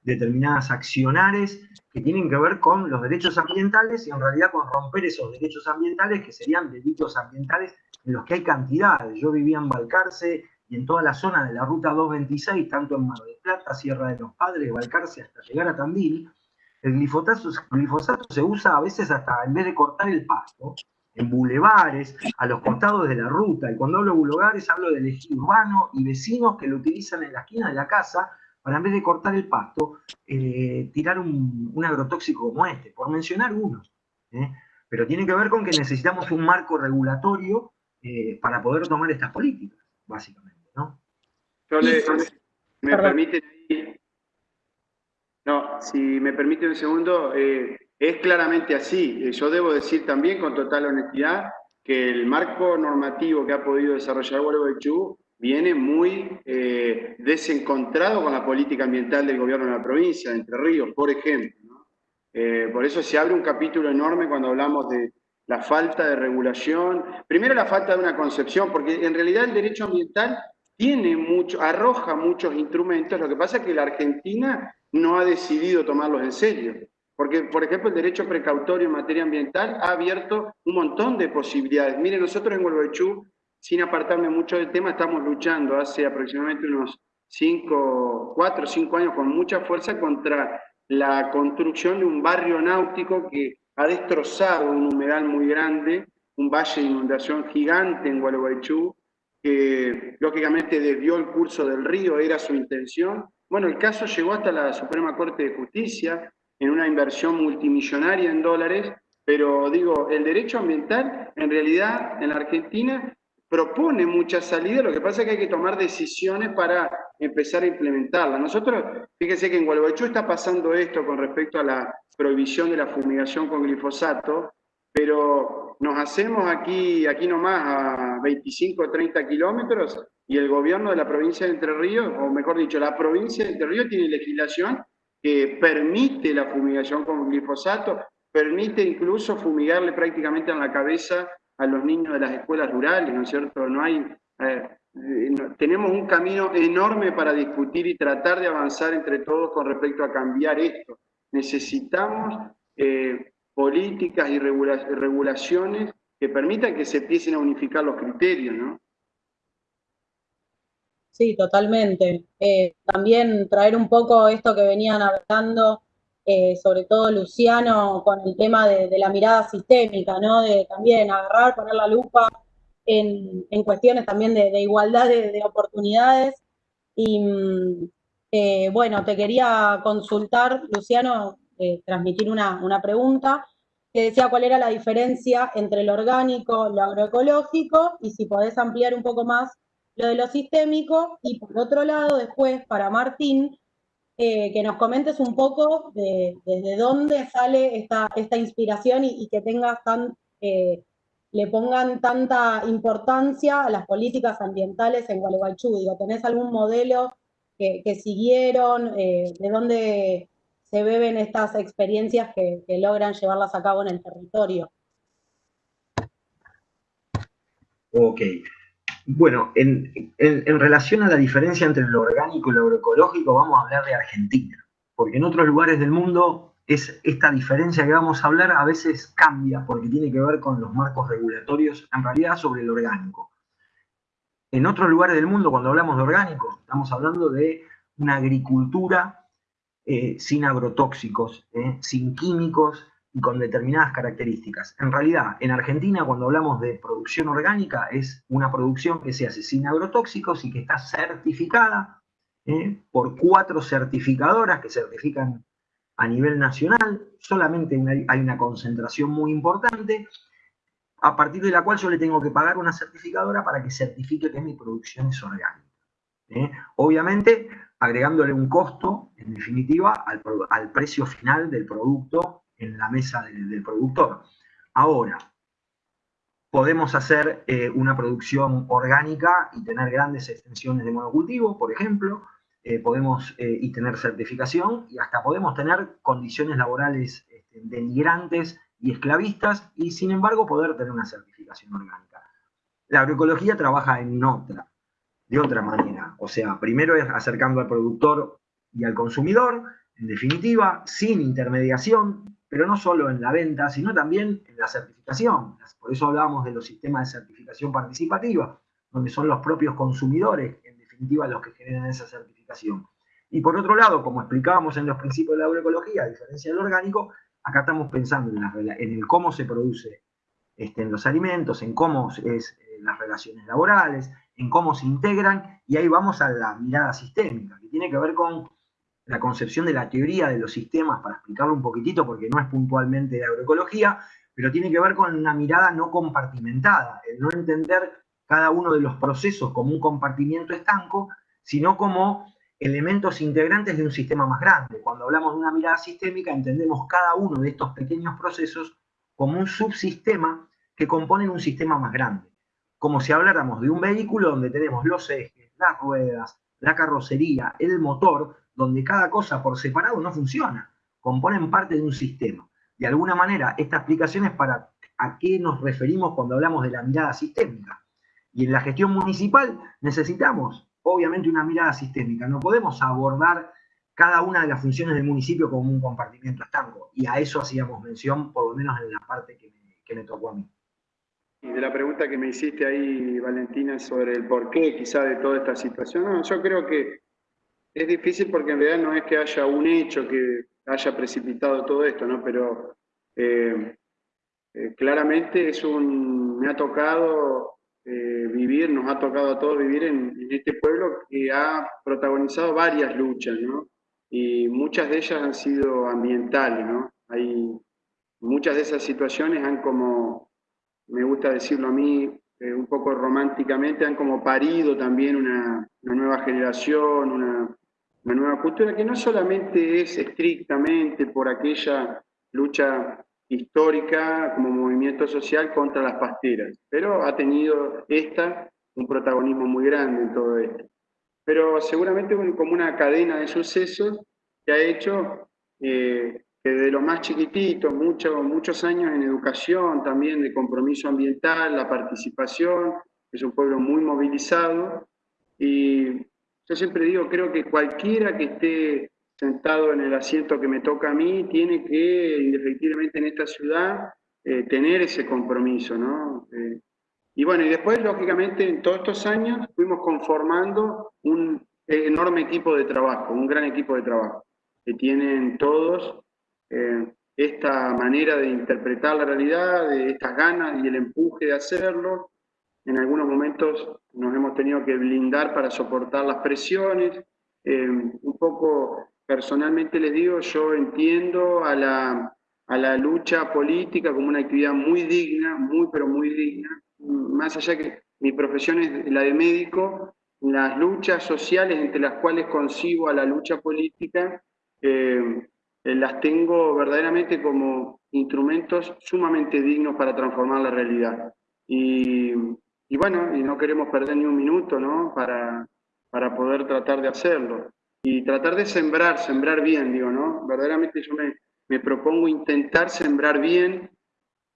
determinadas accionares que tienen que ver con los derechos ambientales y en realidad con romper esos derechos ambientales que serían delitos ambientales en los que hay cantidades. Yo vivía en Balcarce y en toda la zona de la ruta 226, tanto en Mar del Plata, Sierra de los Padres, Balcarce, hasta llegar a Tandil, el glifosato, glifosato se usa a veces hasta en vez de cortar el pasto, en bulevares, a los costados de la ruta. Y cuando hablo de bulevares hablo del ejido urbano y vecinos que lo utilizan en la esquina de la casa para en vez de cortar el pasto, eh, tirar un, agrotóxico como este, por mencionar uno. ¿eh? Pero tiene que ver con que necesitamos un marco regulatorio eh, para poder tomar estas políticas, básicamente, ¿no? Yo le, me permite, no, si me permite un segundo, eh, es claramente así. Yo debo decir también con total honestidad que el marco normativo que ha podido desarrollar Gualeguaychú viene muy desencontrado con la política ambiental del gobierno de la provincia de Entre Ríos, por ejemplo. por eso se abre un capítulo enorme cuando hablamos de la falta de regulación, primero la falta de una concepción, porque en realidad el derecho ambiental tiene mucho, arroja muchos instrumentos, lo que pasa es que la Argentina no ha decidido tomarlos en serio. Porque, por ejemplo, el derecho precautorio en materia ambiental ha abierto un montón de posibilidades. Mire, nosotros en Gualeguaychú, sin apartarme mucho del tema, estamos luchando hace aproximadamente unos 5, 4 o 5 años con mucha fuerza contra la construcción de un barrio náutico que ha destrozado un humedal muy grande, un valle de inundación gigante en Gualeguaychú, que lógicamente desvió el curso del río, era su intención. Bueno, el caso llegó hasta la Suprema Corte de Justicia en una inversión multimillonaria en dólares, pero digo, el derecho ambiental en realidad en la Argentina propone muchas salidas, lo que pasa es que hay que tomar decisiones para empezar a implementarla. Nosotros, fíjense que en Gualeguaychú está pasando esto con respecto a la prohibición de la fumigación con glifosato, pero nos hacemos aquí, aquí nomás a 25 o 30 kilómetros y el gobierno de la provincia de Entre Ríos, o mejor dicho, la provincia de Entre Ríos tiene legislación que permite la fumigación con glifosato, permite incluso fumigarle prácticamente en la cabeza a los niños de las escuelas rurales, ¿no es cierto? No hay, eh, tenemos un camino enorme para discutir y tratar de avanzar entre todos con respecto a cambiar esto. Necesitamos eh, políticas y regulaciones que permitan que se empiecen a unificar los criterios, ¿no? Sí, totalmente. Eh, también traer un poco esto que venían hablando eh, sobre todo Luciano, con el tema de, la mirada sistémica, ¿no? De también agarrar, poner la lupa en, cuestiones también de, igualdad de, oportunidades. Y mm, eh, bueno, te quería consultar, Luciano, eh, transmitir una, una pregunta que decía cuál era la diferencia entre lo orgánico, lo agroecológico, y si podés ampliar un poco más lo de lo sistémico. Y por otro lado, después, para Martín, eh, que nos comentes un poco de, desde dónde sale esta, esta inspiración y, que tengas tan, eh, le pongan tanta importancia a las políticas ambientales en Gualeguaychú. Digo, ¿tenés algún modelo que, siguieron? Eh, ¿De dónde se beben estas experiencias que, que logran llevarlas a cabo en el territorio? Ok, bueno, en, relación a la diferencia entre lo orgánico y lo agroecológico, vamos a hablar de Argentina, porque en otros lugares del mundo es esta diferencia que vamos a hablar a veces cambia porque tiene que ver con los marcos regulatorios, en realidad sobre el orgánico. En otros lugares del mundo, cuando hablamos de orgánico, estamos hablando de una agricultura eh, sin agrotóxicos, eh, sin químicos, y con determinadas características. En realidad, en Argentina, cuando hablamos de producción orgánica, es una producción que se hace sin agrotóxicos y que está certificada ¿eh? por cuatro certificadoras que certifican a nivel nacional, solamente hay una concentración muy importante, a partir de la cual yo le tengo que pagar una certificadora para que certifique que mi producción es orgánica. ¿eh? Obviamente, agregándole un costo, en definitiva, al, precio final del producto en la mesa del, productor. Ahora, podemos hacer eh, una producción orgánica y tener grandes extensiones de monocultivo, por ejemplo, eh, podemos y tener certificación y hasta podemos tener condiciones laborales este, denigrantes y esclavistas y sin embargo poder tener una certificación orgánica. La agroecología trabaja otra, de otra manera. O sea, primero es acercando al productor y al consumidor, en definitiva, sin intermediación, pero no solo en la venta, sino también en la certificación. Por eso hablábamos de los sistemas de certificación participativa, donde son los propios consumidores, en definitiva, los que generan esa certificación. Y por otro lado, como explicábamos en los principios de la agroecología, a diferencia del orgánico, Acá estamos pensando en, el cómo se produce este, en los alimentos, en cómo es eh, las relaciones laborales, en cómo se integran, y ahí vamos a la mirada sistémica, que tiene que ver con la concepción de la teoría de los sistemas, para explicarlo un poquitito, porque no es puntualmente de agroecología, pero tiene que ver con una mirada no compartimentada, el no entender cada uno de los procesos como un compartimiento estanco, sino como elementos integrantes de un sistema más grande. Cuando hablamos de una mirada sistémica, entendemos cada uno de estos pequeños procesos como un subsistema que componen un sistema más grande. Como si habláramos de un vehículo donde tenemos los ejes, las ruedas, la carrocería, el motor, donde cada cosa por separado no funciona, componen parte de un sistema. De alguna manera, esta explicación es para a qué nos referimos cuando hablamos de la mirada sistémica. Y en la gestión municipal necesitamos obviamente una mirada sistémica. No podemos abordar cada una de las funciones del municipio como un compartimiento estanco. Y a eso hacíamos mención, por lo menos en la parte que me, tocó a mí. Y de la pregunta que me hiciste ahí, Valentina, sobre el porqué quizá de toda esta situación, yo creo que es difícil porque en realidad no es que haya un hecho que haya precipitado todo esto, ¿no? Pero eh, eh, claramente es un, me ha tocado eh, vivir, nos ha tocado a todos vivir en, este pueblo que ha protagonizado varias luchas, ¿no? Y muchas de ellas han sido ambientales, ¿no? Hay, muchas de esas situaciones han como, me gusta decirlo a mí, un poco románticamente, han como parido también una, una nueva generación, una, una nueva cultura que no solamente es estrictamente por aquella lucha histórica como movimiento social contra las pasteras, pero ha tenido esta un protagonismo muy grande en todo esto. Pero seguramente como una cadena de sucesos que ha hecho eh, que de los más chiquititos, muchos, muchos años en educación, también de compromiso ambiental, la participación, es un pueblo muy movilizado y yo siempre digo, creo que cualquiera que esté sentado en el asiento que me toca a mí, tiene que, indefectiblemente en esta ciudad, eh, tener ese compromiso, ¿no? Eh, y bueno, y después, lógicamente, en todos estos años fuimos conformando un enorme equipo de trabajo, un gran equipo de trabajo, que tienen todos eh, esta manera de interpretar la realidad, de estas ganas y el empuje de hacerlo. En algunos momentos nos hemos tenido que blindar para soportar las presiones, un poco personalmente les digo, yo entiendo a la, a la lucha política como una actividad muy digna, muy pero muy digna, más allá que mi profesión es la de médico, las luchas sociales entre las cuales concibo a la lucha política, eh, eh, las tengo verdaderamente como instrumentos sumamente dignos para transformar la realidad. Y, y bueno, y no queremos perder ni un minuto ¿no? para, para poder tratar de hacerlo y tratar de sembrar, sembrar bien, digo, ¿no? Verdaderamente yo me, propongo intentar sembrar bien,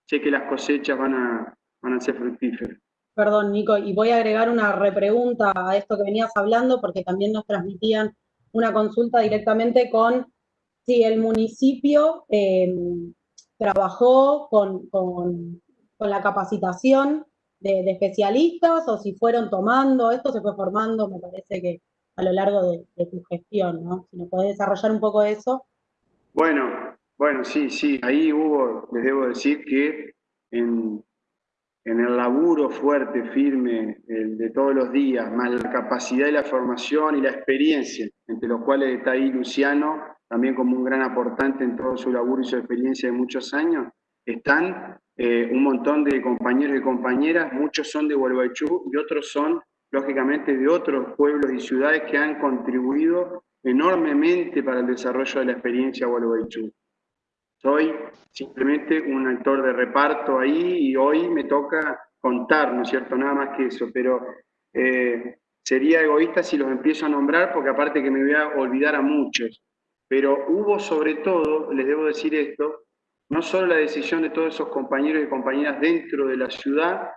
sé que las cosechas van a, van a ser fructíferas. Perdón, Nico, y voy a agregar una repregunta a esto que venías hablando, porque también nos transmitían una consulta directamente con si el municipio em, trabajó con, con, la capacitación de, de, especialistas o si fueron tomando, esto se fue formando, me parece que a lo largo de, tu gestión, ¿no? Si nos podés desarrollar un poco eso. Bueno, bueno, sí, sí, ahí hubo, les debo decir que en, en el laburo fuerte, firme, de todos los días, más la capacidad y la formación y la experiencia, entre los cuales está ahí Luciano, también como un gran aportante en todo su laburo y su experiencia de muchos años, están eh, un montón de compañeros y compañeras, muchos son de Gualeguaychú y otros son, lógicamente, de otros pueblos y ciudades que han contribuido enormemente para el desarrollo de la experiencia Gualeguaychú. Soy simplemente un actor de reparto ahí y hoy me toca contar, ¿no es cierto? Nada más que eso, pero eh, sería egoísta si los empiezo a nombrar porque aparte que me voy a olvidar a muchos. Pero hubo sobre todo, les debo decir esto, no solo la decisión de todos esos compañeros y compañeras dentro de la ciudad,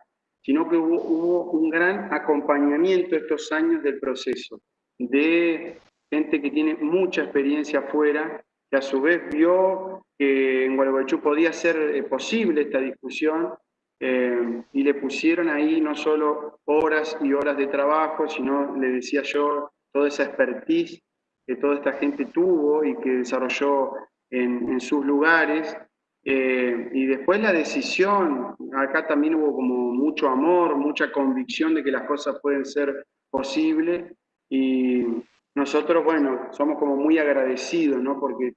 sino que hubo, un gran acompañamiento estos años del proceso, de gente que tiene mucha experiencia afuera, que a su vez vio que en Gualeguaychú podía ser eh, posible esta discusión eh, y le pusieron ahí no solo horas y horas de trabajo, sino, le decía yo, toda esa expertise que toda esta gente tuvo y que desarrolló en, sus lugares. Eh, y después la decisión, acá también hubo como mucho amor, mucha convicción de que las cosas pueden ser posibles y nosotros, bueno, somos como muy agradecidos, ¿no? Porque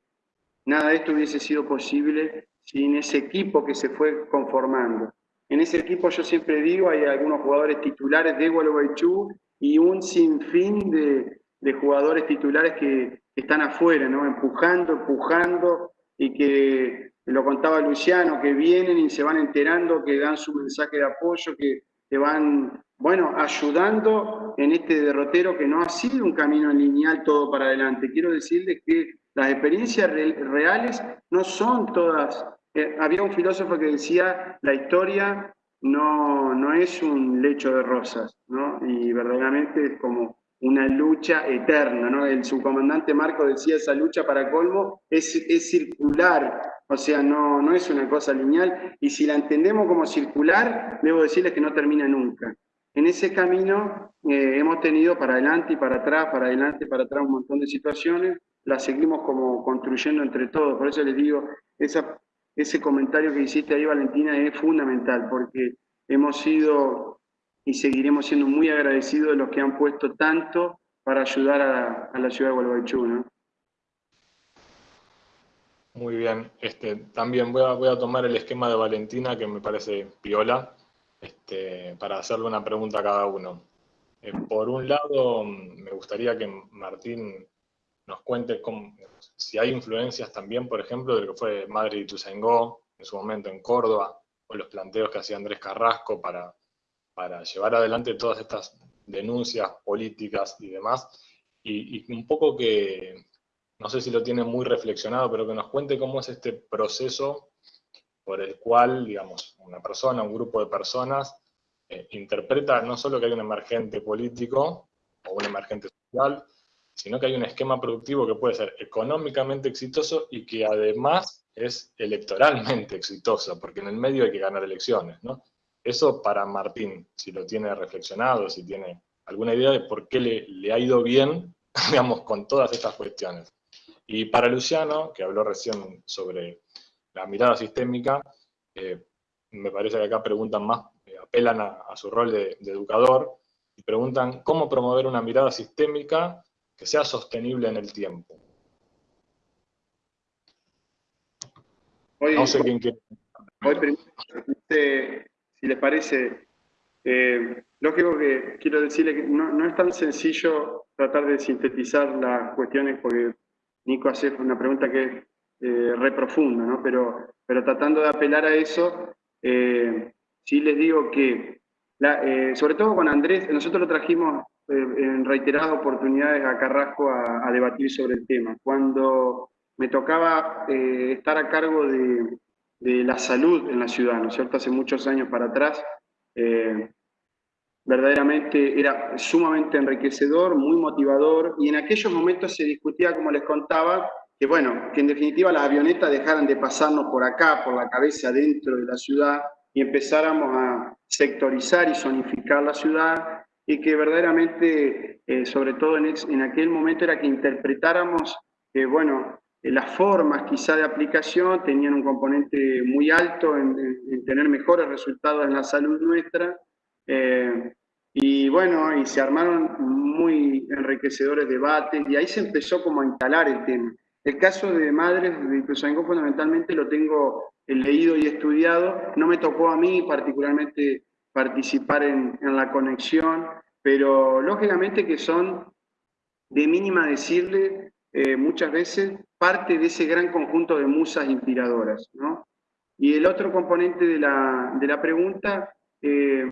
nada de esto hubiese sido posible sin ese equipo que se fue conformando. En ese equipo yo siempre digo, hay algunos jugadores titulares de Gualeguaychú y un sinfín de, de jugadores titulares que, están afuera, ¿no? empujando, empujando, y que lo contaba Luciano, que vienen y se van enterando, que dan su mensaje de apoyo, que, que van, bueno, ayudando en este derrotero que no ha sido un camino lineal todo para adelante. Quiero decirles que las experiencias reales no son todas. Eh, había un filósofo que decía, la historia no, no es un lecho de rosas, ¿no? Y verdaderamente es como una lucha eterna, ¿no? El subcomandante Marco decía, esa lucha para colmo es, es circular, o sea, no, no es una cosa lineal, y si la entendemos como circular, debo decirles que no termina nunca. En ese camino eh, hemos tenido para adelante y para atrás, para adelante y para atrás un montón de situaciones, la seguimos como construyendo entre todos. Por eso les digo, esa, ese comentario que hiciste ahí, Valentina, es fundamental, porque hemos sido y seguiremos siendo muy agradecidos de los que han puesto tanto para ayudar a, la ciudad de Gualeguaychú. Muy bien. Este, también voy a, voy a tomar el esquema de Valentina, que me parece piola, este, para hacerle una pregunta a cada uno. Eh, por un lado, me gustaría que Martín nos cuente si hay influencias también, por ejemplo, de lo que fue Madrid y Tuzangó en su momento en Córdoba, o los planteos que hacía Andrés Carrasco para, para llevar adelante todas estas denuncias políticas y demás, y, un poco que, no sé si lo tiene muy reflexionado, pero que nos cuente cómo es este proceso por el cual, digamos, una persona, un grupo de personas, eh, interpreta no solo que hay un emergente político o un emergente social, sino que hay un esquema productivo que puede ser económicamente exitoso y que además es electoralmente exitoso, porque en el medio hay que ganar elecciones, ¿no? Eso para Martín, si lo tiene reflexionado, si tiene alguna idea de por qué le, ha ido bien, digamos, con todas estas cuestiones. Y para Luciano, que habló recién sobre la mirada sistémica, eh, me parece que acá preguntan más, eh, apelan a, su rol de, de educador, y preguntan cómo promover una mirada sistémica que sea sostenible en el tiempo. no sé quién quiere. Hoy, si les parece, eh, lógico que quiero decirle que no, es tan sencillo tratar de sintetizar las cuestiones porque Nico hace una pregunta que es eh, re profunda, ¿no? pero, pero tratando de apelar a eso, eh, sí les digo que, eh, sobre todo con Andrés, nosotros lo trajimos en reiteradas oportunidades a Carrasco a, debatir sobre el tema. Cuando me tocaba estar a cargo de, la salud en la ciudad, ¿no es cierto? Hace muchos años para atrás, eh, verdaderamente era sumamente enriquecedor, muy motivador, y en aquellos momentos se discutía, como les contaba, que bueno, que en definitiva las avionetas dejaran de pasarnos por acá, por la cabeza dentro de la ciudad, y empezáramos a sectorizar y zonificar la ciudad, y que verdaderamente, eh, sobre todo en, en, aquel momento, era que interpretáramos, bueno, las formas quizá de aplicación tenían un componente muy alto en, tener mejores resultados en la salud nuestra. Eh, y bueno, y se armaron muy enriquecedores debates y ahí se empezó como a instalar el tema. El caso de madres de Ituzaingó fundamentalmente lo tengo leído y estudiado. No me tocó a mí particularmente participar en, en la conexión, pero lógicamente que son de mínima decirle eh, muchas veces parte de ese gran conjunto de musas inspiradoras. ¿no? Y el otro componente de la, de la pregunta, eh,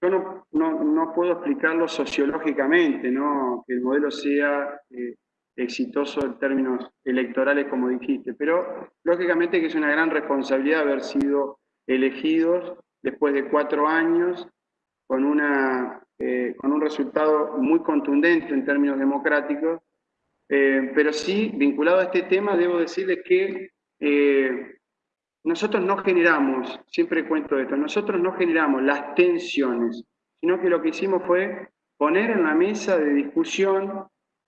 yo no, no, no, puedo explicarlo sociológicamente, ¿no? que el modelo sea eh, exitoso en términos electorales, como dijiste, pero lógicamente que es una gran responsabilidad haber sido elegidos después de cuatro años con, una, eh, con un resultado muy contundente en términos democráticos, eh, pero sí, vinculado a este tema, debo decirles que eh, nosotros no generamos, siempre cuento esto, nosotros no generamos las tensiones, sino que lo que hicimos fue poner en la mesa de discusión,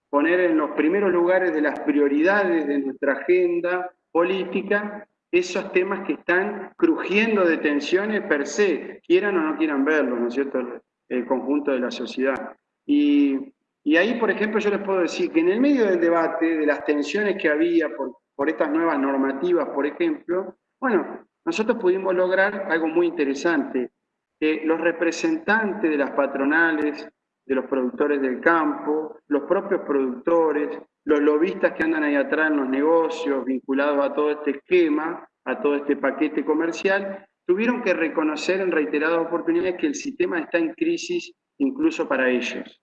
poner en los primeros lugares de las prioridades de nuestra agenda política esos temas que están crujiendo de tensiones per se, quieran o no quieran verlo, ¿no es cierto?, el conjunto de la sociedad. Y, y, ahí, por ejemplo, yo les puedo decir que en el medio del debate, de las tensiones que había por, por estas nuevas normativas, por ejemplo, bueno, nosotros pudimos lograr algo muy interesante, que los representantes de las patronales, de los productores del campo, los propios productores, los lobistas que andan ahí atrás en los negocios vinculados a todo este esquema, a todo este paquete comercial, tuvieron que reconocer en reiteradas oportunidades que el sistema está en crisis incluso para ellos.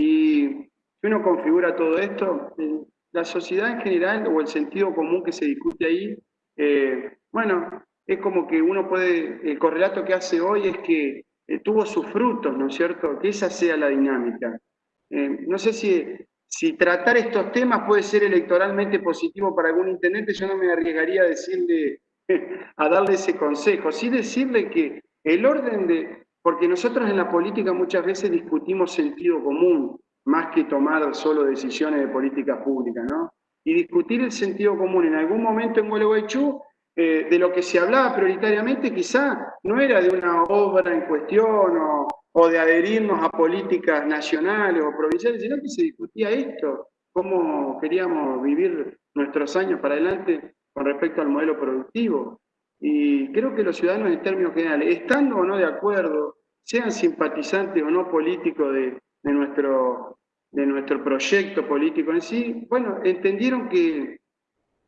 Y si uno configura todo esto, eh, la sociedad en general o el sentido común que se discute ahí, eh, bueno, es como que uno puede, el correlato que hace hoy es que eh, tuvo sus frutos, ¿no es cierto? Que esa sea la dinámica. no sé si si tratar estos temas puede ser electoralmente positivo para algún intendente, yo no me arriesgaría a decirle, a darle ese consejo, sí decirle que el orden de, porque nosotros en la política muchas veces discutimos sentido común, más que tomar solo decisiones de política pública, ¿no? Y discutir el sentido común en algún momento en Gualeguaychú, eh, de lo que se hablaba prioritariamente quizá no era de una obra en cuestión o, o de adherirnos a políticas nacionales o provinciales, sino que se discutía esto, cómo queríamos vivir nuestros años para adelante con respecto al modelo productivo. Y creo que los ciudadanos en términos generales, estando o no de acuerdo, sean simpatizantes o no políticos de, nuestro, de nuestro proyecto político en sí, bueno, entendieron que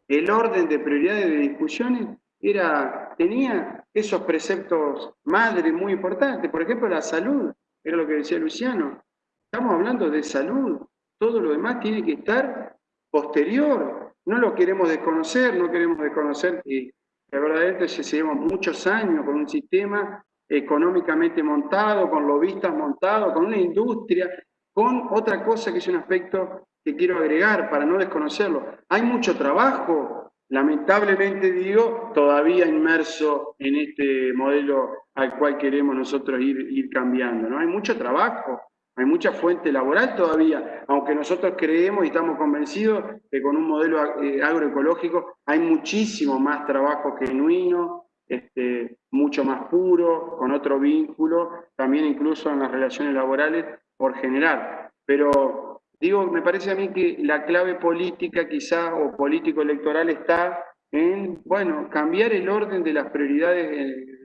el orden de prioridades de discusiones era, tenía esos preceptos madres muy importantes. Por ejemplo, la salud, era lo que decía Luciano. Estamos hablando de salud. Todo lo demás tiene que estar posterior. No lo queremos desconocer, no queremos desconocer que, la verdad es que llevamos muchos años con un sistema económicamente montado, con lobistas montados, con una industria, con otra cosa que es un aspecto que quiero agregar para no desconocerlo. Hay mucho trabajo lamentablemente digo, todavía inmerso en este modelo al cual queremos nosotros ir, ir cambiando. ¿no? Hay mucho trabajo, hay mucha fuente laboral todavía, aunque nosotros creemos y estamos convencidos que con un modelo eh, agroecológico hay muchísimo más trabajo genuino, este, mucho más puro, con otro vínculo, también incluso en las relaciones laborales por generar. Pero Digo, me parece a mí que la clave política quizá o político-electoral está en, bueno, cambiar el orden de las prioridades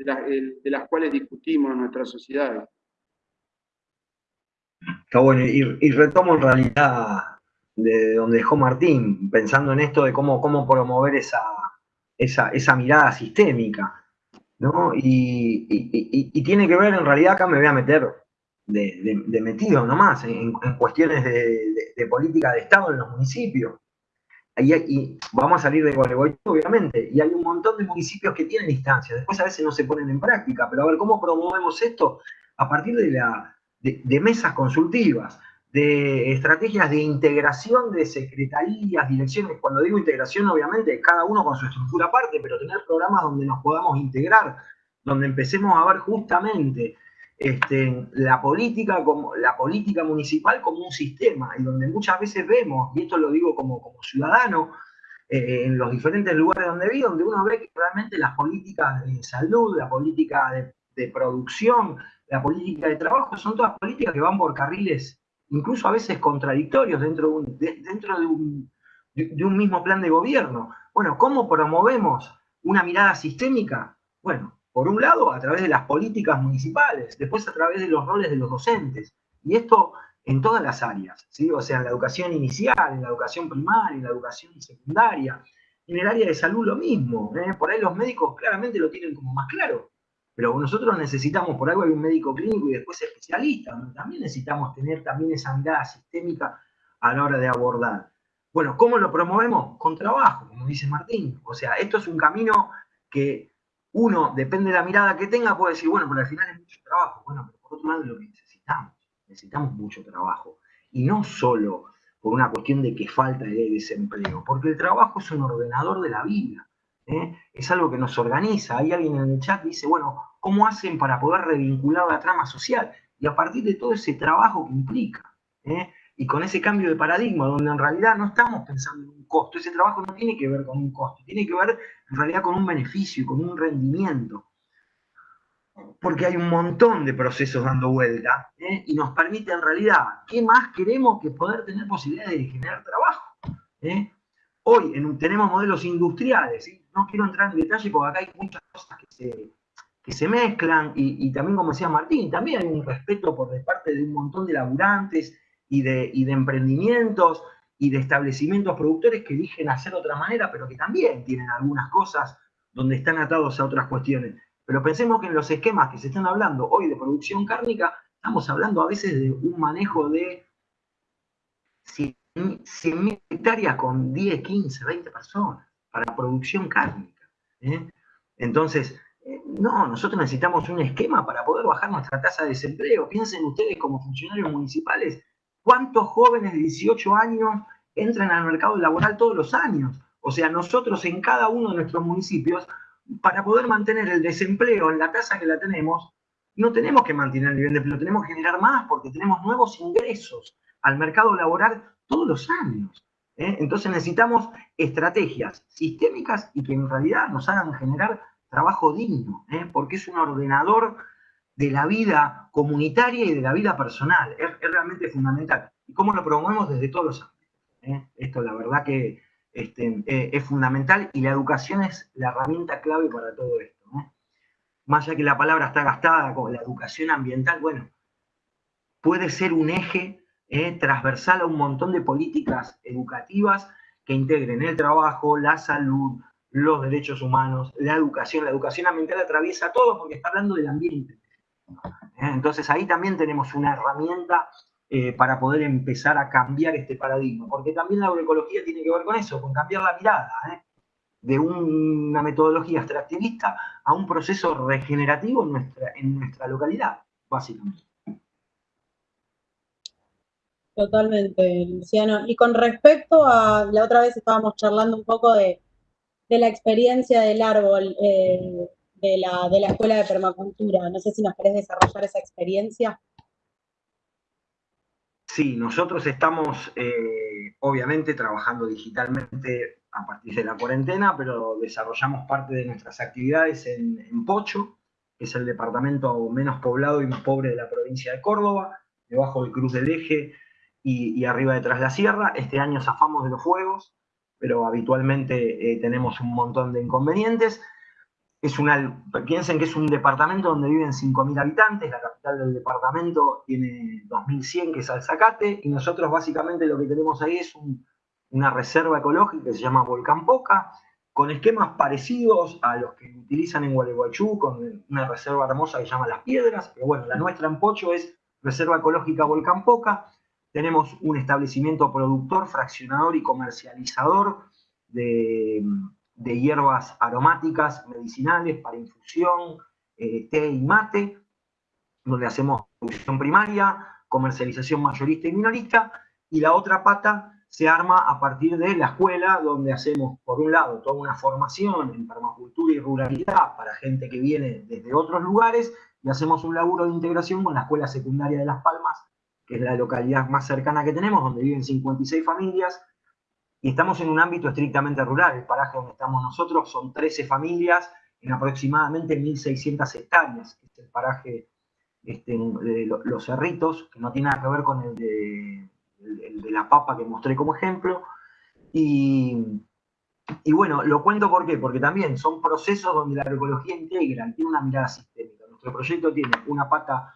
de, las cuales discutimos en nuestra sociedad. Está bueno, y, retomo en realidad de donde dejó Martín, pensando en esto de cómo, cómo promover esa, esa, mirada sistémica, ¿no? Y, tiene que ver, en realidad acá me voy a meter de, metido nomás en, cuestiones de, política de Estado en los municipios. Y, vamos a salir de Gualeguaychú, obviamente, y hay un montón de municipios que tienen instancias, después a veces no se ponen en práctica, pero a ver, ¿cómo promovemos esto? A partir de, la, de, mesas consultivas, de estrategias de integración de secretarías, direcciones, cuando digo integración, obviamente, cada uno con su estructura aparte, pero tener programas donde nos podamos integrar, donde empecemos a ver justamente este, la, política como, la política municipal como un sistema, y donde muchas veces vemos, y esto lo digo como, como ciudadano, eh, en los diferentes lugares donde vi, donde uno ve que realmente las políticas de salud, la política de, producción, la política de trabajo, son todas políticas que van por carriles incluso a veces contradictorios dentro dentro de un, de un mismo plan de gobierno. Bueno, ¿cómo promovemos una mirada sistémica? Bueno, por un lado, a través de las políticas municipales, después a través de los roles de los docentes. Y esto en todas las áreas, ¿sí? o sea, en la educación inicial, en la educación primaria, en la educación secundaria, en el área de salud lo mismo. ¿eh? Por ahí los médicos claramente lo tienen como más claro, pero nosotros necesitamos, por algo hay un médico clínico y después especialista, también necesitamos tener también esa mirada sistémica a la hora de abordar. Bueno, ¿cómo lo promovemos? Con trabajo, como dice Martín. O sea, esto es un camino que uno, depende de la mirada que tenga, puede decir, bueno, pero al final es mucho trabajo. Bueno, pero por otro lado lo que necesitamos. Necesitamos mucho trabajo. Y no solo por una cuestión de que falta de desempleo, porque el trabajo es un ordenador de la vida. ¿Eh? Es algo que nos organiza. Hay alguien en el chat que dice, bueno, ¿cómo hacen para poder revincular la trama social? Y a partir de todo ese trabajo que implica. ¿eh? y con ese cambio de paradigma, donde en realidad no estamos pensando en un costo, ese trabajo no tiene que ver con un costo, tiene que ver en realidad con un beneficio, con un rendimiento, porque hay un montón de procesos dando vuelta ¿eh? y nos permite en realidad, ¿qué más queremos que poder tener posibilidades de generar trabajo? Hoy tenemos modelos industriales, no quiero entrar en detalle porque acá hay muchas cosas que se, mezclan y, y también como decía Martín, también hay un respeto por parte de un montón de laburantes, y de, de emprendimientos y de establecimientos productores que eligen hacer de otra manera, pero que también tienen algunas cosas donde están atados a otras cuestiones. Pero pensemos que en los esquemas que se están hablando hoy de producción cárnica, estamos hablando a veces de un manejo de 100.000 hectáreas con 10, 15, 20 personas para producción cárnica. ¿eh? Entonces, eh, no, nosotros necesitamos un esquema para poder bajar nuestra tasa de desempleo. Piensen ustedes como funcionarios municipales ¿Cuántos jóvenes de 18 años entran al mercado laboral todos los años? O sea, nosotros en cada uno de nuestros municipios, para poder mantener el desempleo en la tasa que la tenemos, no tenemos que mantener el nivel de empleo, tenemos que generar más porque tenemos nuevos ingresos al mercado laboral todos los años. ¿eh? Entonces necesitamos estrategias sistémicas y que en realidad nos hagan generar trabajo digno, ¿eh? porque es un ordenador de la vida comunitaria y de la vida personal. Es, realmente fundamental. ¿Y cómo lo promovemos desde todos los ámbitos? ¿eh? Esto la verdad que este, es fundamental y la educación es la herramienta clave para todo esto. Más allá que la palabra está gastada como la educación ambiental, bueno, puede ser un eje ¿eh? transversal a un montón de políticas educativas que integren el trabajo, la salud, los derechos humanos, la educación. La educación ambiental atraviesa todo porque está hablando del ambiente. ¿eh? Entonces ahí también tenemos una herramienta eh, para poder empezar a cambiar este paradigma, porque también la agroecología tiene que ver con eso, con cambiar la mirada ¿eh? de una metodología extractivista a un proceso regenerativo en nuestra, en nuestra localidad, básicamente. Totalmente, Luciano. Y con respecto a, la otra vez estábamos charlando un poco de, la experiencia del árbol, de la, de la Escuela de Permacultura. No sé si nos querés desarrollar esa experiencia. Sí, nosotros estamos eh, obviamente trabajando digitalmente a partir de la cuarentena, pero desarrollamos parte de nuestras actividades en, Pocho, que es el departamento menos poblado y más pobre de la provincia de Córdoba, debajo del Cruz del Eje y, arriba detrás de la sierra. Este año zafamos de los fuegos, pero habitualmente eh, tenemos un montón de inconvenientes es una, piensen que es un departamento donde viven 5.000 habitantes, la capital del departamento tiene 2.100 que es Alzacate, y nosotros básicamente lo que tenemos ahí es una reserva ecológica que se llama Volcán Poca, con esquemas parecidos a los que utilizan en Gualeguaychú, con una reserva hermosa que se llama Las Piedras, pero bueno, la nuestra en Pocho es Reserva Ecológica Volcán Poca, tenemos un establecimiento productor, fraccionador y comercializador de hierbas aromáticas, medicinales, para infusión, eh, té y mate, donde hacemos producción primaria, comercialización mayorista y minorista, y la otra pata se arma a partir de la escuela, donde hacemos, por un lado, toda una formación en permacultura y ruralidad para gente que viene desde otros lugares, y hacemos un laburo de integración con la Escuela Secundaria de Las Palmas, que es la localidad más cercana que tenemos, donde viven 56 familias, y estamos en un ámbito estrictamente rural. El paraje donde estamos nosotros son 13 familias en aproximadamente 1.600 hectáreas, que es el paraje este, de Los Cerritos, que no tiene nada que ver con el de, de la papa que mostré como ejemplo. Y, y, bueno, lo cuento ¿por qué? porque también son procesos donde la agroecología integra tiene una mirada sistémica. Nuestro proyecto tiene una pata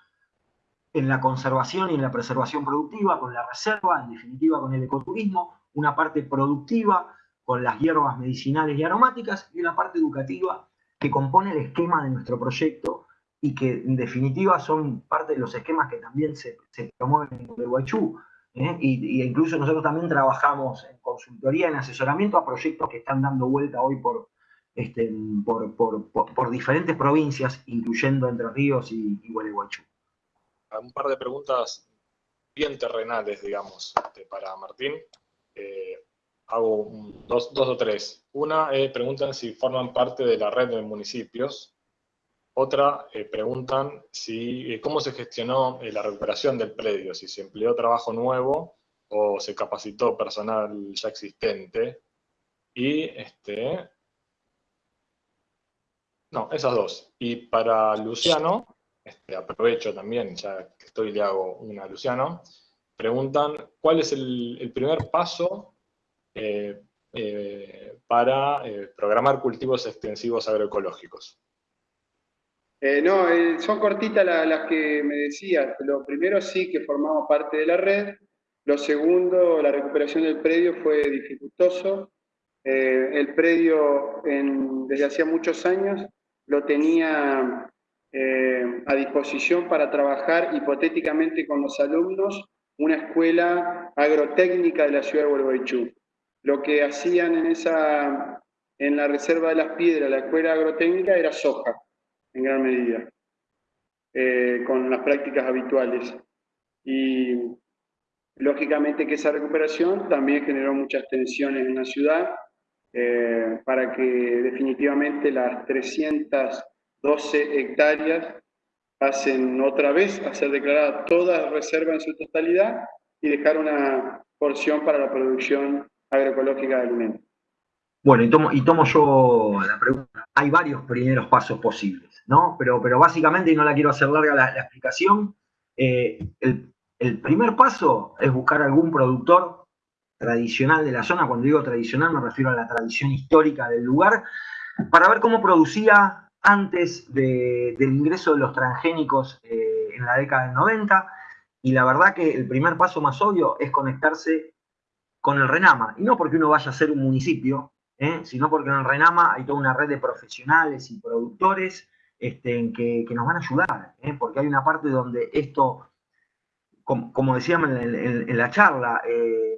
en la conservación y en la preservación productiva, con la reserva, en definitiva con el ecoturismo, una parte productiva con las hierbas medicinales y aromáticas y una parte educativa que compone el esquema de nuestro proyecto y que en definitiva son parte de los esquemas que también se, promueven en el Guaychú. ¿eh? Y, incluso nosotros también trabajamos en consultoría, en asesoramiento a proyectos que están dando vuelta hoy por, este, por, diferentes provincias, incluyendo Entre Ríos y, y Gualeguaychú un par de preguntas bien terrenales, digamos, este, para Martín. Eh, hago dos, o tres. Una, eh, preguntan si forman parte de la red de municipios. Otra, eh, preguntan si, cómo se gestionó la recuperación del predio, si se empleó trabajo nuevo o se capacitó personal ya existente. Y, este, no, esas dos. Y para Luciano, este, aprovecho también, ya que estoy le hago una a Luciano, preguntan cuál es el, primer paso eh, eh, para eh, programar cultivos extensivos agroecológicos. no, son cortitas las que me decías. Lo primero sí que formamos parte de la red. Lo segundo, la recuperación del predio fue dificultoso. el predio desde hacía muchos años lo tenía eh, a disposición para trabajar hipotéticamente con los alumnos una escuela agrotécnica de la ciudad de Gualeguaychú. Lo que hacían en, esa, en la Reserva de las Piedras, la escuela agrotécnica, era soja, en gran medida, eh, con las prácticas habituales. Y lógicamente que esa recuperación también generó muchas tensiones en la ciudad, eh, para que definitivamente las 300 12 hectáreas pasen otra vez a ser declaradas todas reservas en su totalidad y dejar una porción para la producción agroecológica de alimentos. Bueno, y tomo, y tomo yo la pregunta. Hay varios primeros pasos posibles, ¿no? Pero, pero básicamente, y no la quiero hacer larga la, explicación, eh, el, el primer paso es buscar algún productor tradicional de la zona. Cuando digo tradicional me refiero a la tradición histórica del lugar, para ver cómo producía antes del ingreso de los transgénicos eh, en la década del 90, y la verdad que el primer paso más obvio es conectarse con el RENAMA, y no porque uno vaya a ser un municipio, ¿eh? sino porque en el RENAMA hay toda una red de profesionales y productores este, que, nos van a ayudar, ¿eh? porque hay una parte donde esto, como, decíamos en, la charla,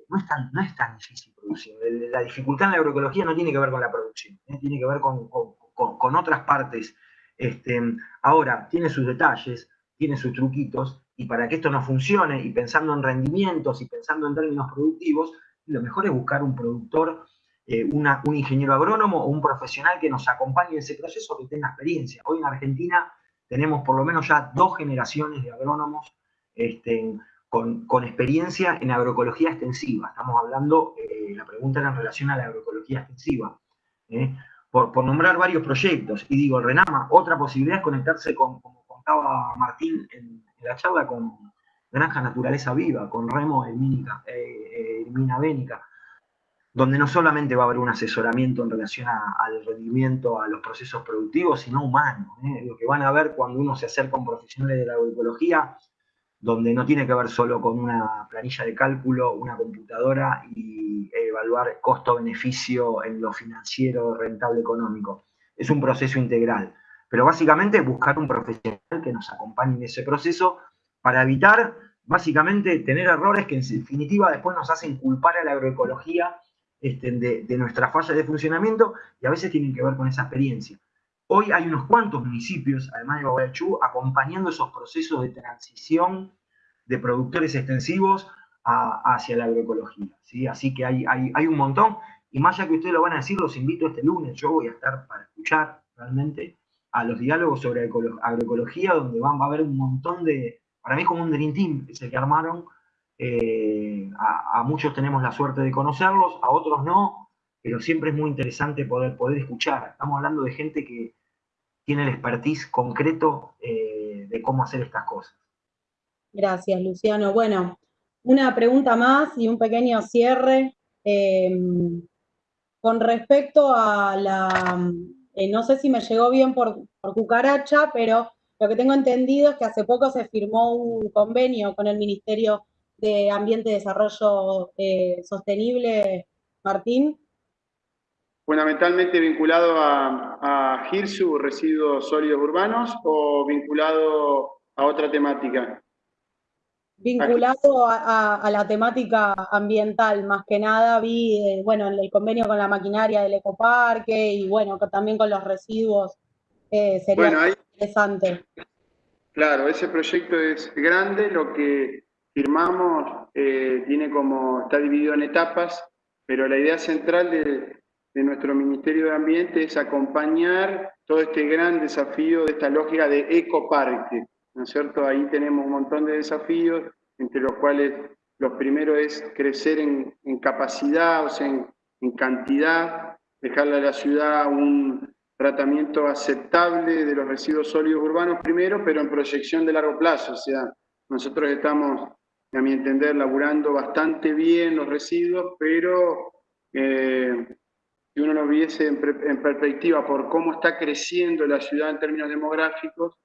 no, es tan, no es tan difícil producir. La dificultad en la agroecología no tiene que ver con la producción, tiene que ver con con, otras partes. Este, ahora, tiene sus detalles, tiene sus truquitos, y para que esto no funcione, y pensando en rendimientos y pensando en términos productivos, lo mejor es buscar un productor, eh, un ingeniero agrónomo o un profesional que nos acompañe en ese proceso, que tenga experiencia. Hoy en Argentina tenemos por lo menos ya dos generaciones de agrónomos este, con, experiencia en agroecología extensiva. Estamos hablando, eh, la pregunta era en relación a la agroecología extensiva. ¿eh? Por, nombrar varios proyectos. Y digo, Renama, otra posibilidad es conectarse con, como contaba Martín en, la charla, con Granja Naturaleza Viva, con Remo Elmina eh, Bénica, donde no solamente va a haber un asesoramiento en relación al rendimiento, a los procesos productivos, sino humano. ¿eh? Lo que van a ver cuando uno se acerca a un profesional de la agroecología donde no tiene que ver solo con una planilla de cálculo, una computadora y evaluar costo-beneficio en lo financiero, rentable, económico. Es un proceso integral. Pero básicamente buscar un profesional que nos acompañe en ese proceso para evitar básicamente tener errores que en definitiva después nos hacen culpar a la agroecología este, de, de nuestra falla de funcionamiento y a veces tienen que ver con esa experiencia. Hoy hay unos cuantos municipios, además de Gualeguaychú, acompañando esos procesos de transición de productores extensivos hacia la agroecología. ¿sí? Así que hay, hay, un montón. Y más allá que ustedes lo van a decir, los invito este lunes. Yo voy a estar para escuchar realmente a los diálogos sobre agroecología, donde van, va a haber un montón de, para mí como un Dream Team, ese que armaron, eh, a, muchos tenemos la suerte de conocerlos, a otros no, pero siempre es muy interesante poder, poder escuchar. Estamos hablando de gente que tiene el expertise concreto eh, de cómo hacer estas cosas. Gracias, Luciano. Bueno, una pregunta más y un pequeño cierre. Em, con respecto a la, eh, no sé si me llegó bien por, cucaracha, pero lo que tengo entendido es que hace poco se firmó un convenio con el Ministerio de Ambiente y Desarrollo eh, Sostenible, Martín. Fundamentalmente vinculado a, a GIRSU, residuos sólidos urbanos, o vinculado a otra temática. Vinculado a, la temática ambiental, más que nada, vi, eh, bueno, el convenio con la maquinaria del ecoparque y, bueno, también con los residuos, eh, sería interesante. Claro, ese proyecto es grande, lo que firmamos eh, tiene como, está dividido en etapas, pero la idea central de, de nuestro Ministerio de Ambiente es acompañar todo este gran desafío de esta lógica de ecoparque, ¿no es cierto? Ahí tenemos un montón de desafíos, entre los cuales los primeros es crecer en, capacidad, o sea, en, en, cantidad, dejarle a la ciudad un tratamiento aceptable de los residuos sólidos urbanos primero, pero en proyección de largo plazo, o sea, nosotros estamos, a mi entender, laburando bastante bien los residuos, pero eh, si uno lo viese en, en perspectiva por cómo está creciendo la ciudad en términos demográficos,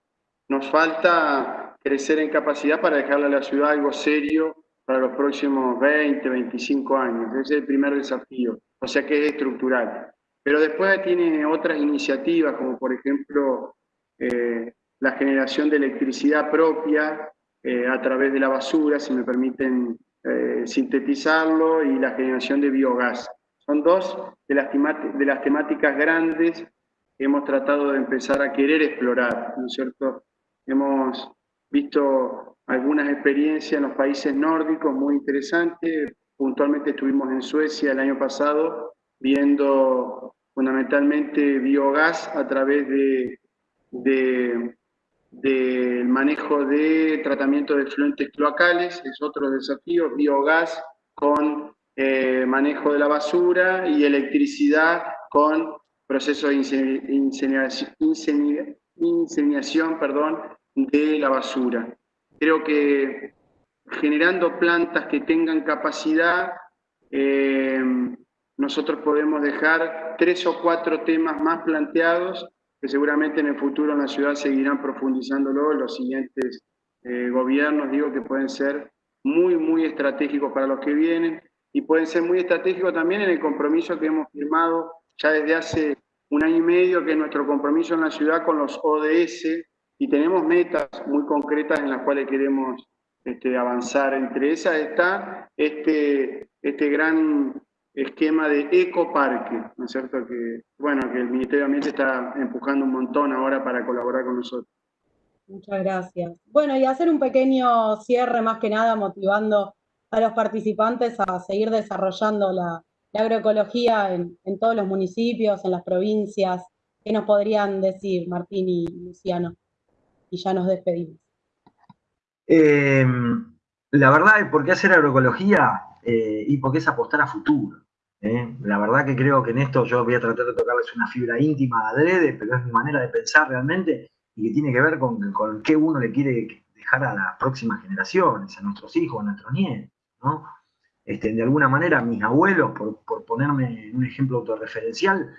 nos falta crecer en capacidad para dejarle a la ciudad algo serio para los próximos 20, 25 años. Ese es el primer desafío, o sea que es estructural. Pero después tiene otras iniciativas, como por ejemplo eh, la generación de electricidad propia eh, a través de la basura, si me permiten eh, sintetizarlo, y la generación de biogás. Son dos de las, de temáticas grandes que hemos tratado de empezar a querer explorar, ¿no es cierto? Hemos visto algunas experiencias en los países nórdicos muy interesantes. Puntualmente estuvimos en Suecia el año pasado viendo fundamentalmente biogás a través de, del manejo de tratamiento de fluentes cloacales, es otro desafío, biogás con eh, manejo de la basura y electricidad con procesos de inseminación, perdón, de la basura. Creo que generando plantas que tengan capacidad, eh, nosotros podemos dejar tres o cuatro temas más planteados que seguramente en el futuro en la ciudad seguirán profundizándolo los siguientes eh, gobiernos, digo que pueden ser muy, muy estratégicos para los que vienen y pueden ser muy estratégicos también en el compromiso que hemos firmado ya desde hace un año y medio, que es nuestro compromiso en la ciudad con los ODS, y tenemos metas muy concretas en las cuales queremos este, avanzar. Entre esas está este, este gran esquema de ecoparque, ¿no es cierto? Que, bueno, que el Ministerio de Ambiente está empujando un montón ahora para colaborar con nosotros. Muchas gracias. Bueno, y hacer un pequeño cierre más que nada motivando a los participantes a seguir desarrollando la, agroecología en, todos los municipios, en las provincias. ¿Qué nos podrían decir, Martín y Luciano? y ya nos despedimos. Em, la verdad, ¿por qué hacer agroecología? Eh, y porque es apostar a futuro. ¿eh? La verdad que creo que en esto yo voy a tratar de tocarles una fibra íntima adrede, pero es mi manera de pensar realmente y que tiene que ver con, con qué uno le quiere dejar a las próximas generaciones, a nuestros hijos, a nuestros nietos. ¿No? Este, de alguna manera, mis abuelos, por, por ponerme en un ejemplo autorreferencial,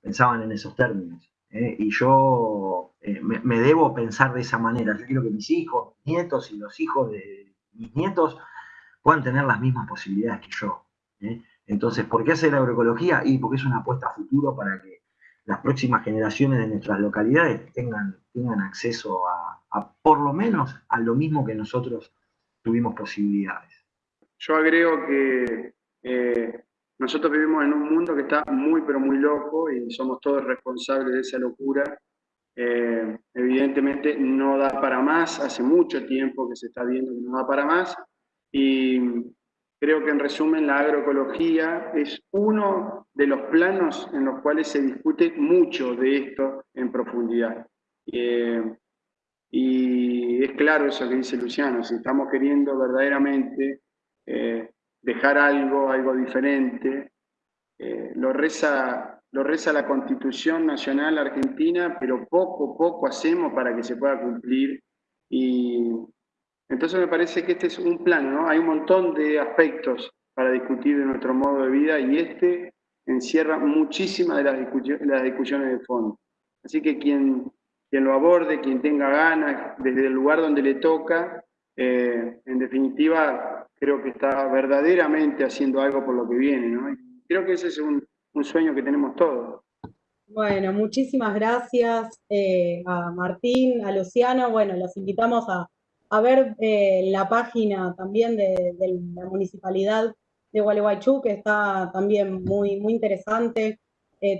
pensaban en esos términos. ¿eh? y yo eh, me, debo pensar de esa manera. Yo quiero que mis hijos, nietos y los hijos de mis nietos puedan tener las mismas posibilidades que yo. ¿eh? Entonces, ¿por qué hacer agroecología? Y porque es una apuesta a futuro para que las próximas generaciones de nuestras localidades tengan, tengan acceso a, por lo menos, a lo mismo que nosotros tuvimos posibilidades. Yo agrego que nosotros vivimos en un mundo que está muy, pero muy loco y somos todos responsables de esa locura. Eh, evidentemente no da para más, hace mucho tiempo que se está viendo que no da para más y creo que en resumen la agroecología es uno de los planos en los cuales se discute mucho de esto en profundidad. Eh, y es claro eso que dice Luciano, si estamos queriendo verdaderamente dejar algo, algo diferente. Eh, lo, reza, lo reza la Constitución Nacional Argentina, pero poco, poco hacemos para que se pueda cumplir. Y entonces me parece que este es un plan, ¿no? Hay un montón de aspectos para discutir de nuestro modo de vida y este encierra muchísimas de las, las discusiones de fondo. Así que quien, quien lo aborde, quien tenga ganas, desde el lugar donde le toca, eh, en definitiva, creo que está verdaderamente haciendo algo por lo que viene, ¿no? creo que ese es un, sueño que tenemos todos. Bueno, muchísimas gracias eh, a Martín, a Luciano. Bueno, los invitamos a, ver eh, la página también de, la municipalidad de Gualeguaychú, que está también muy, muy interesante,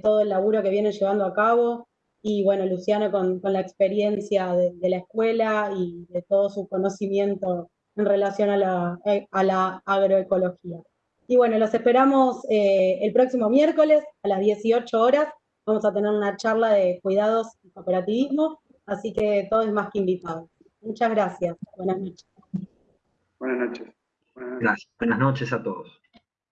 todo el laburo que viene llevando a cabo y bueno, Luciano con, la experiencia de, la escuela y de todo su conocimiento en relación a la, eh, a la agroecología. Y bueno, los esperamos eh, el próximo miércoles a las 18 horas. Vamos a tener una charla de cuidados y cooperativismo, así que todo es más que invitado. Muchas gracias. Buenas noches. Buenas noches. Gracias. Buenas noches a todos.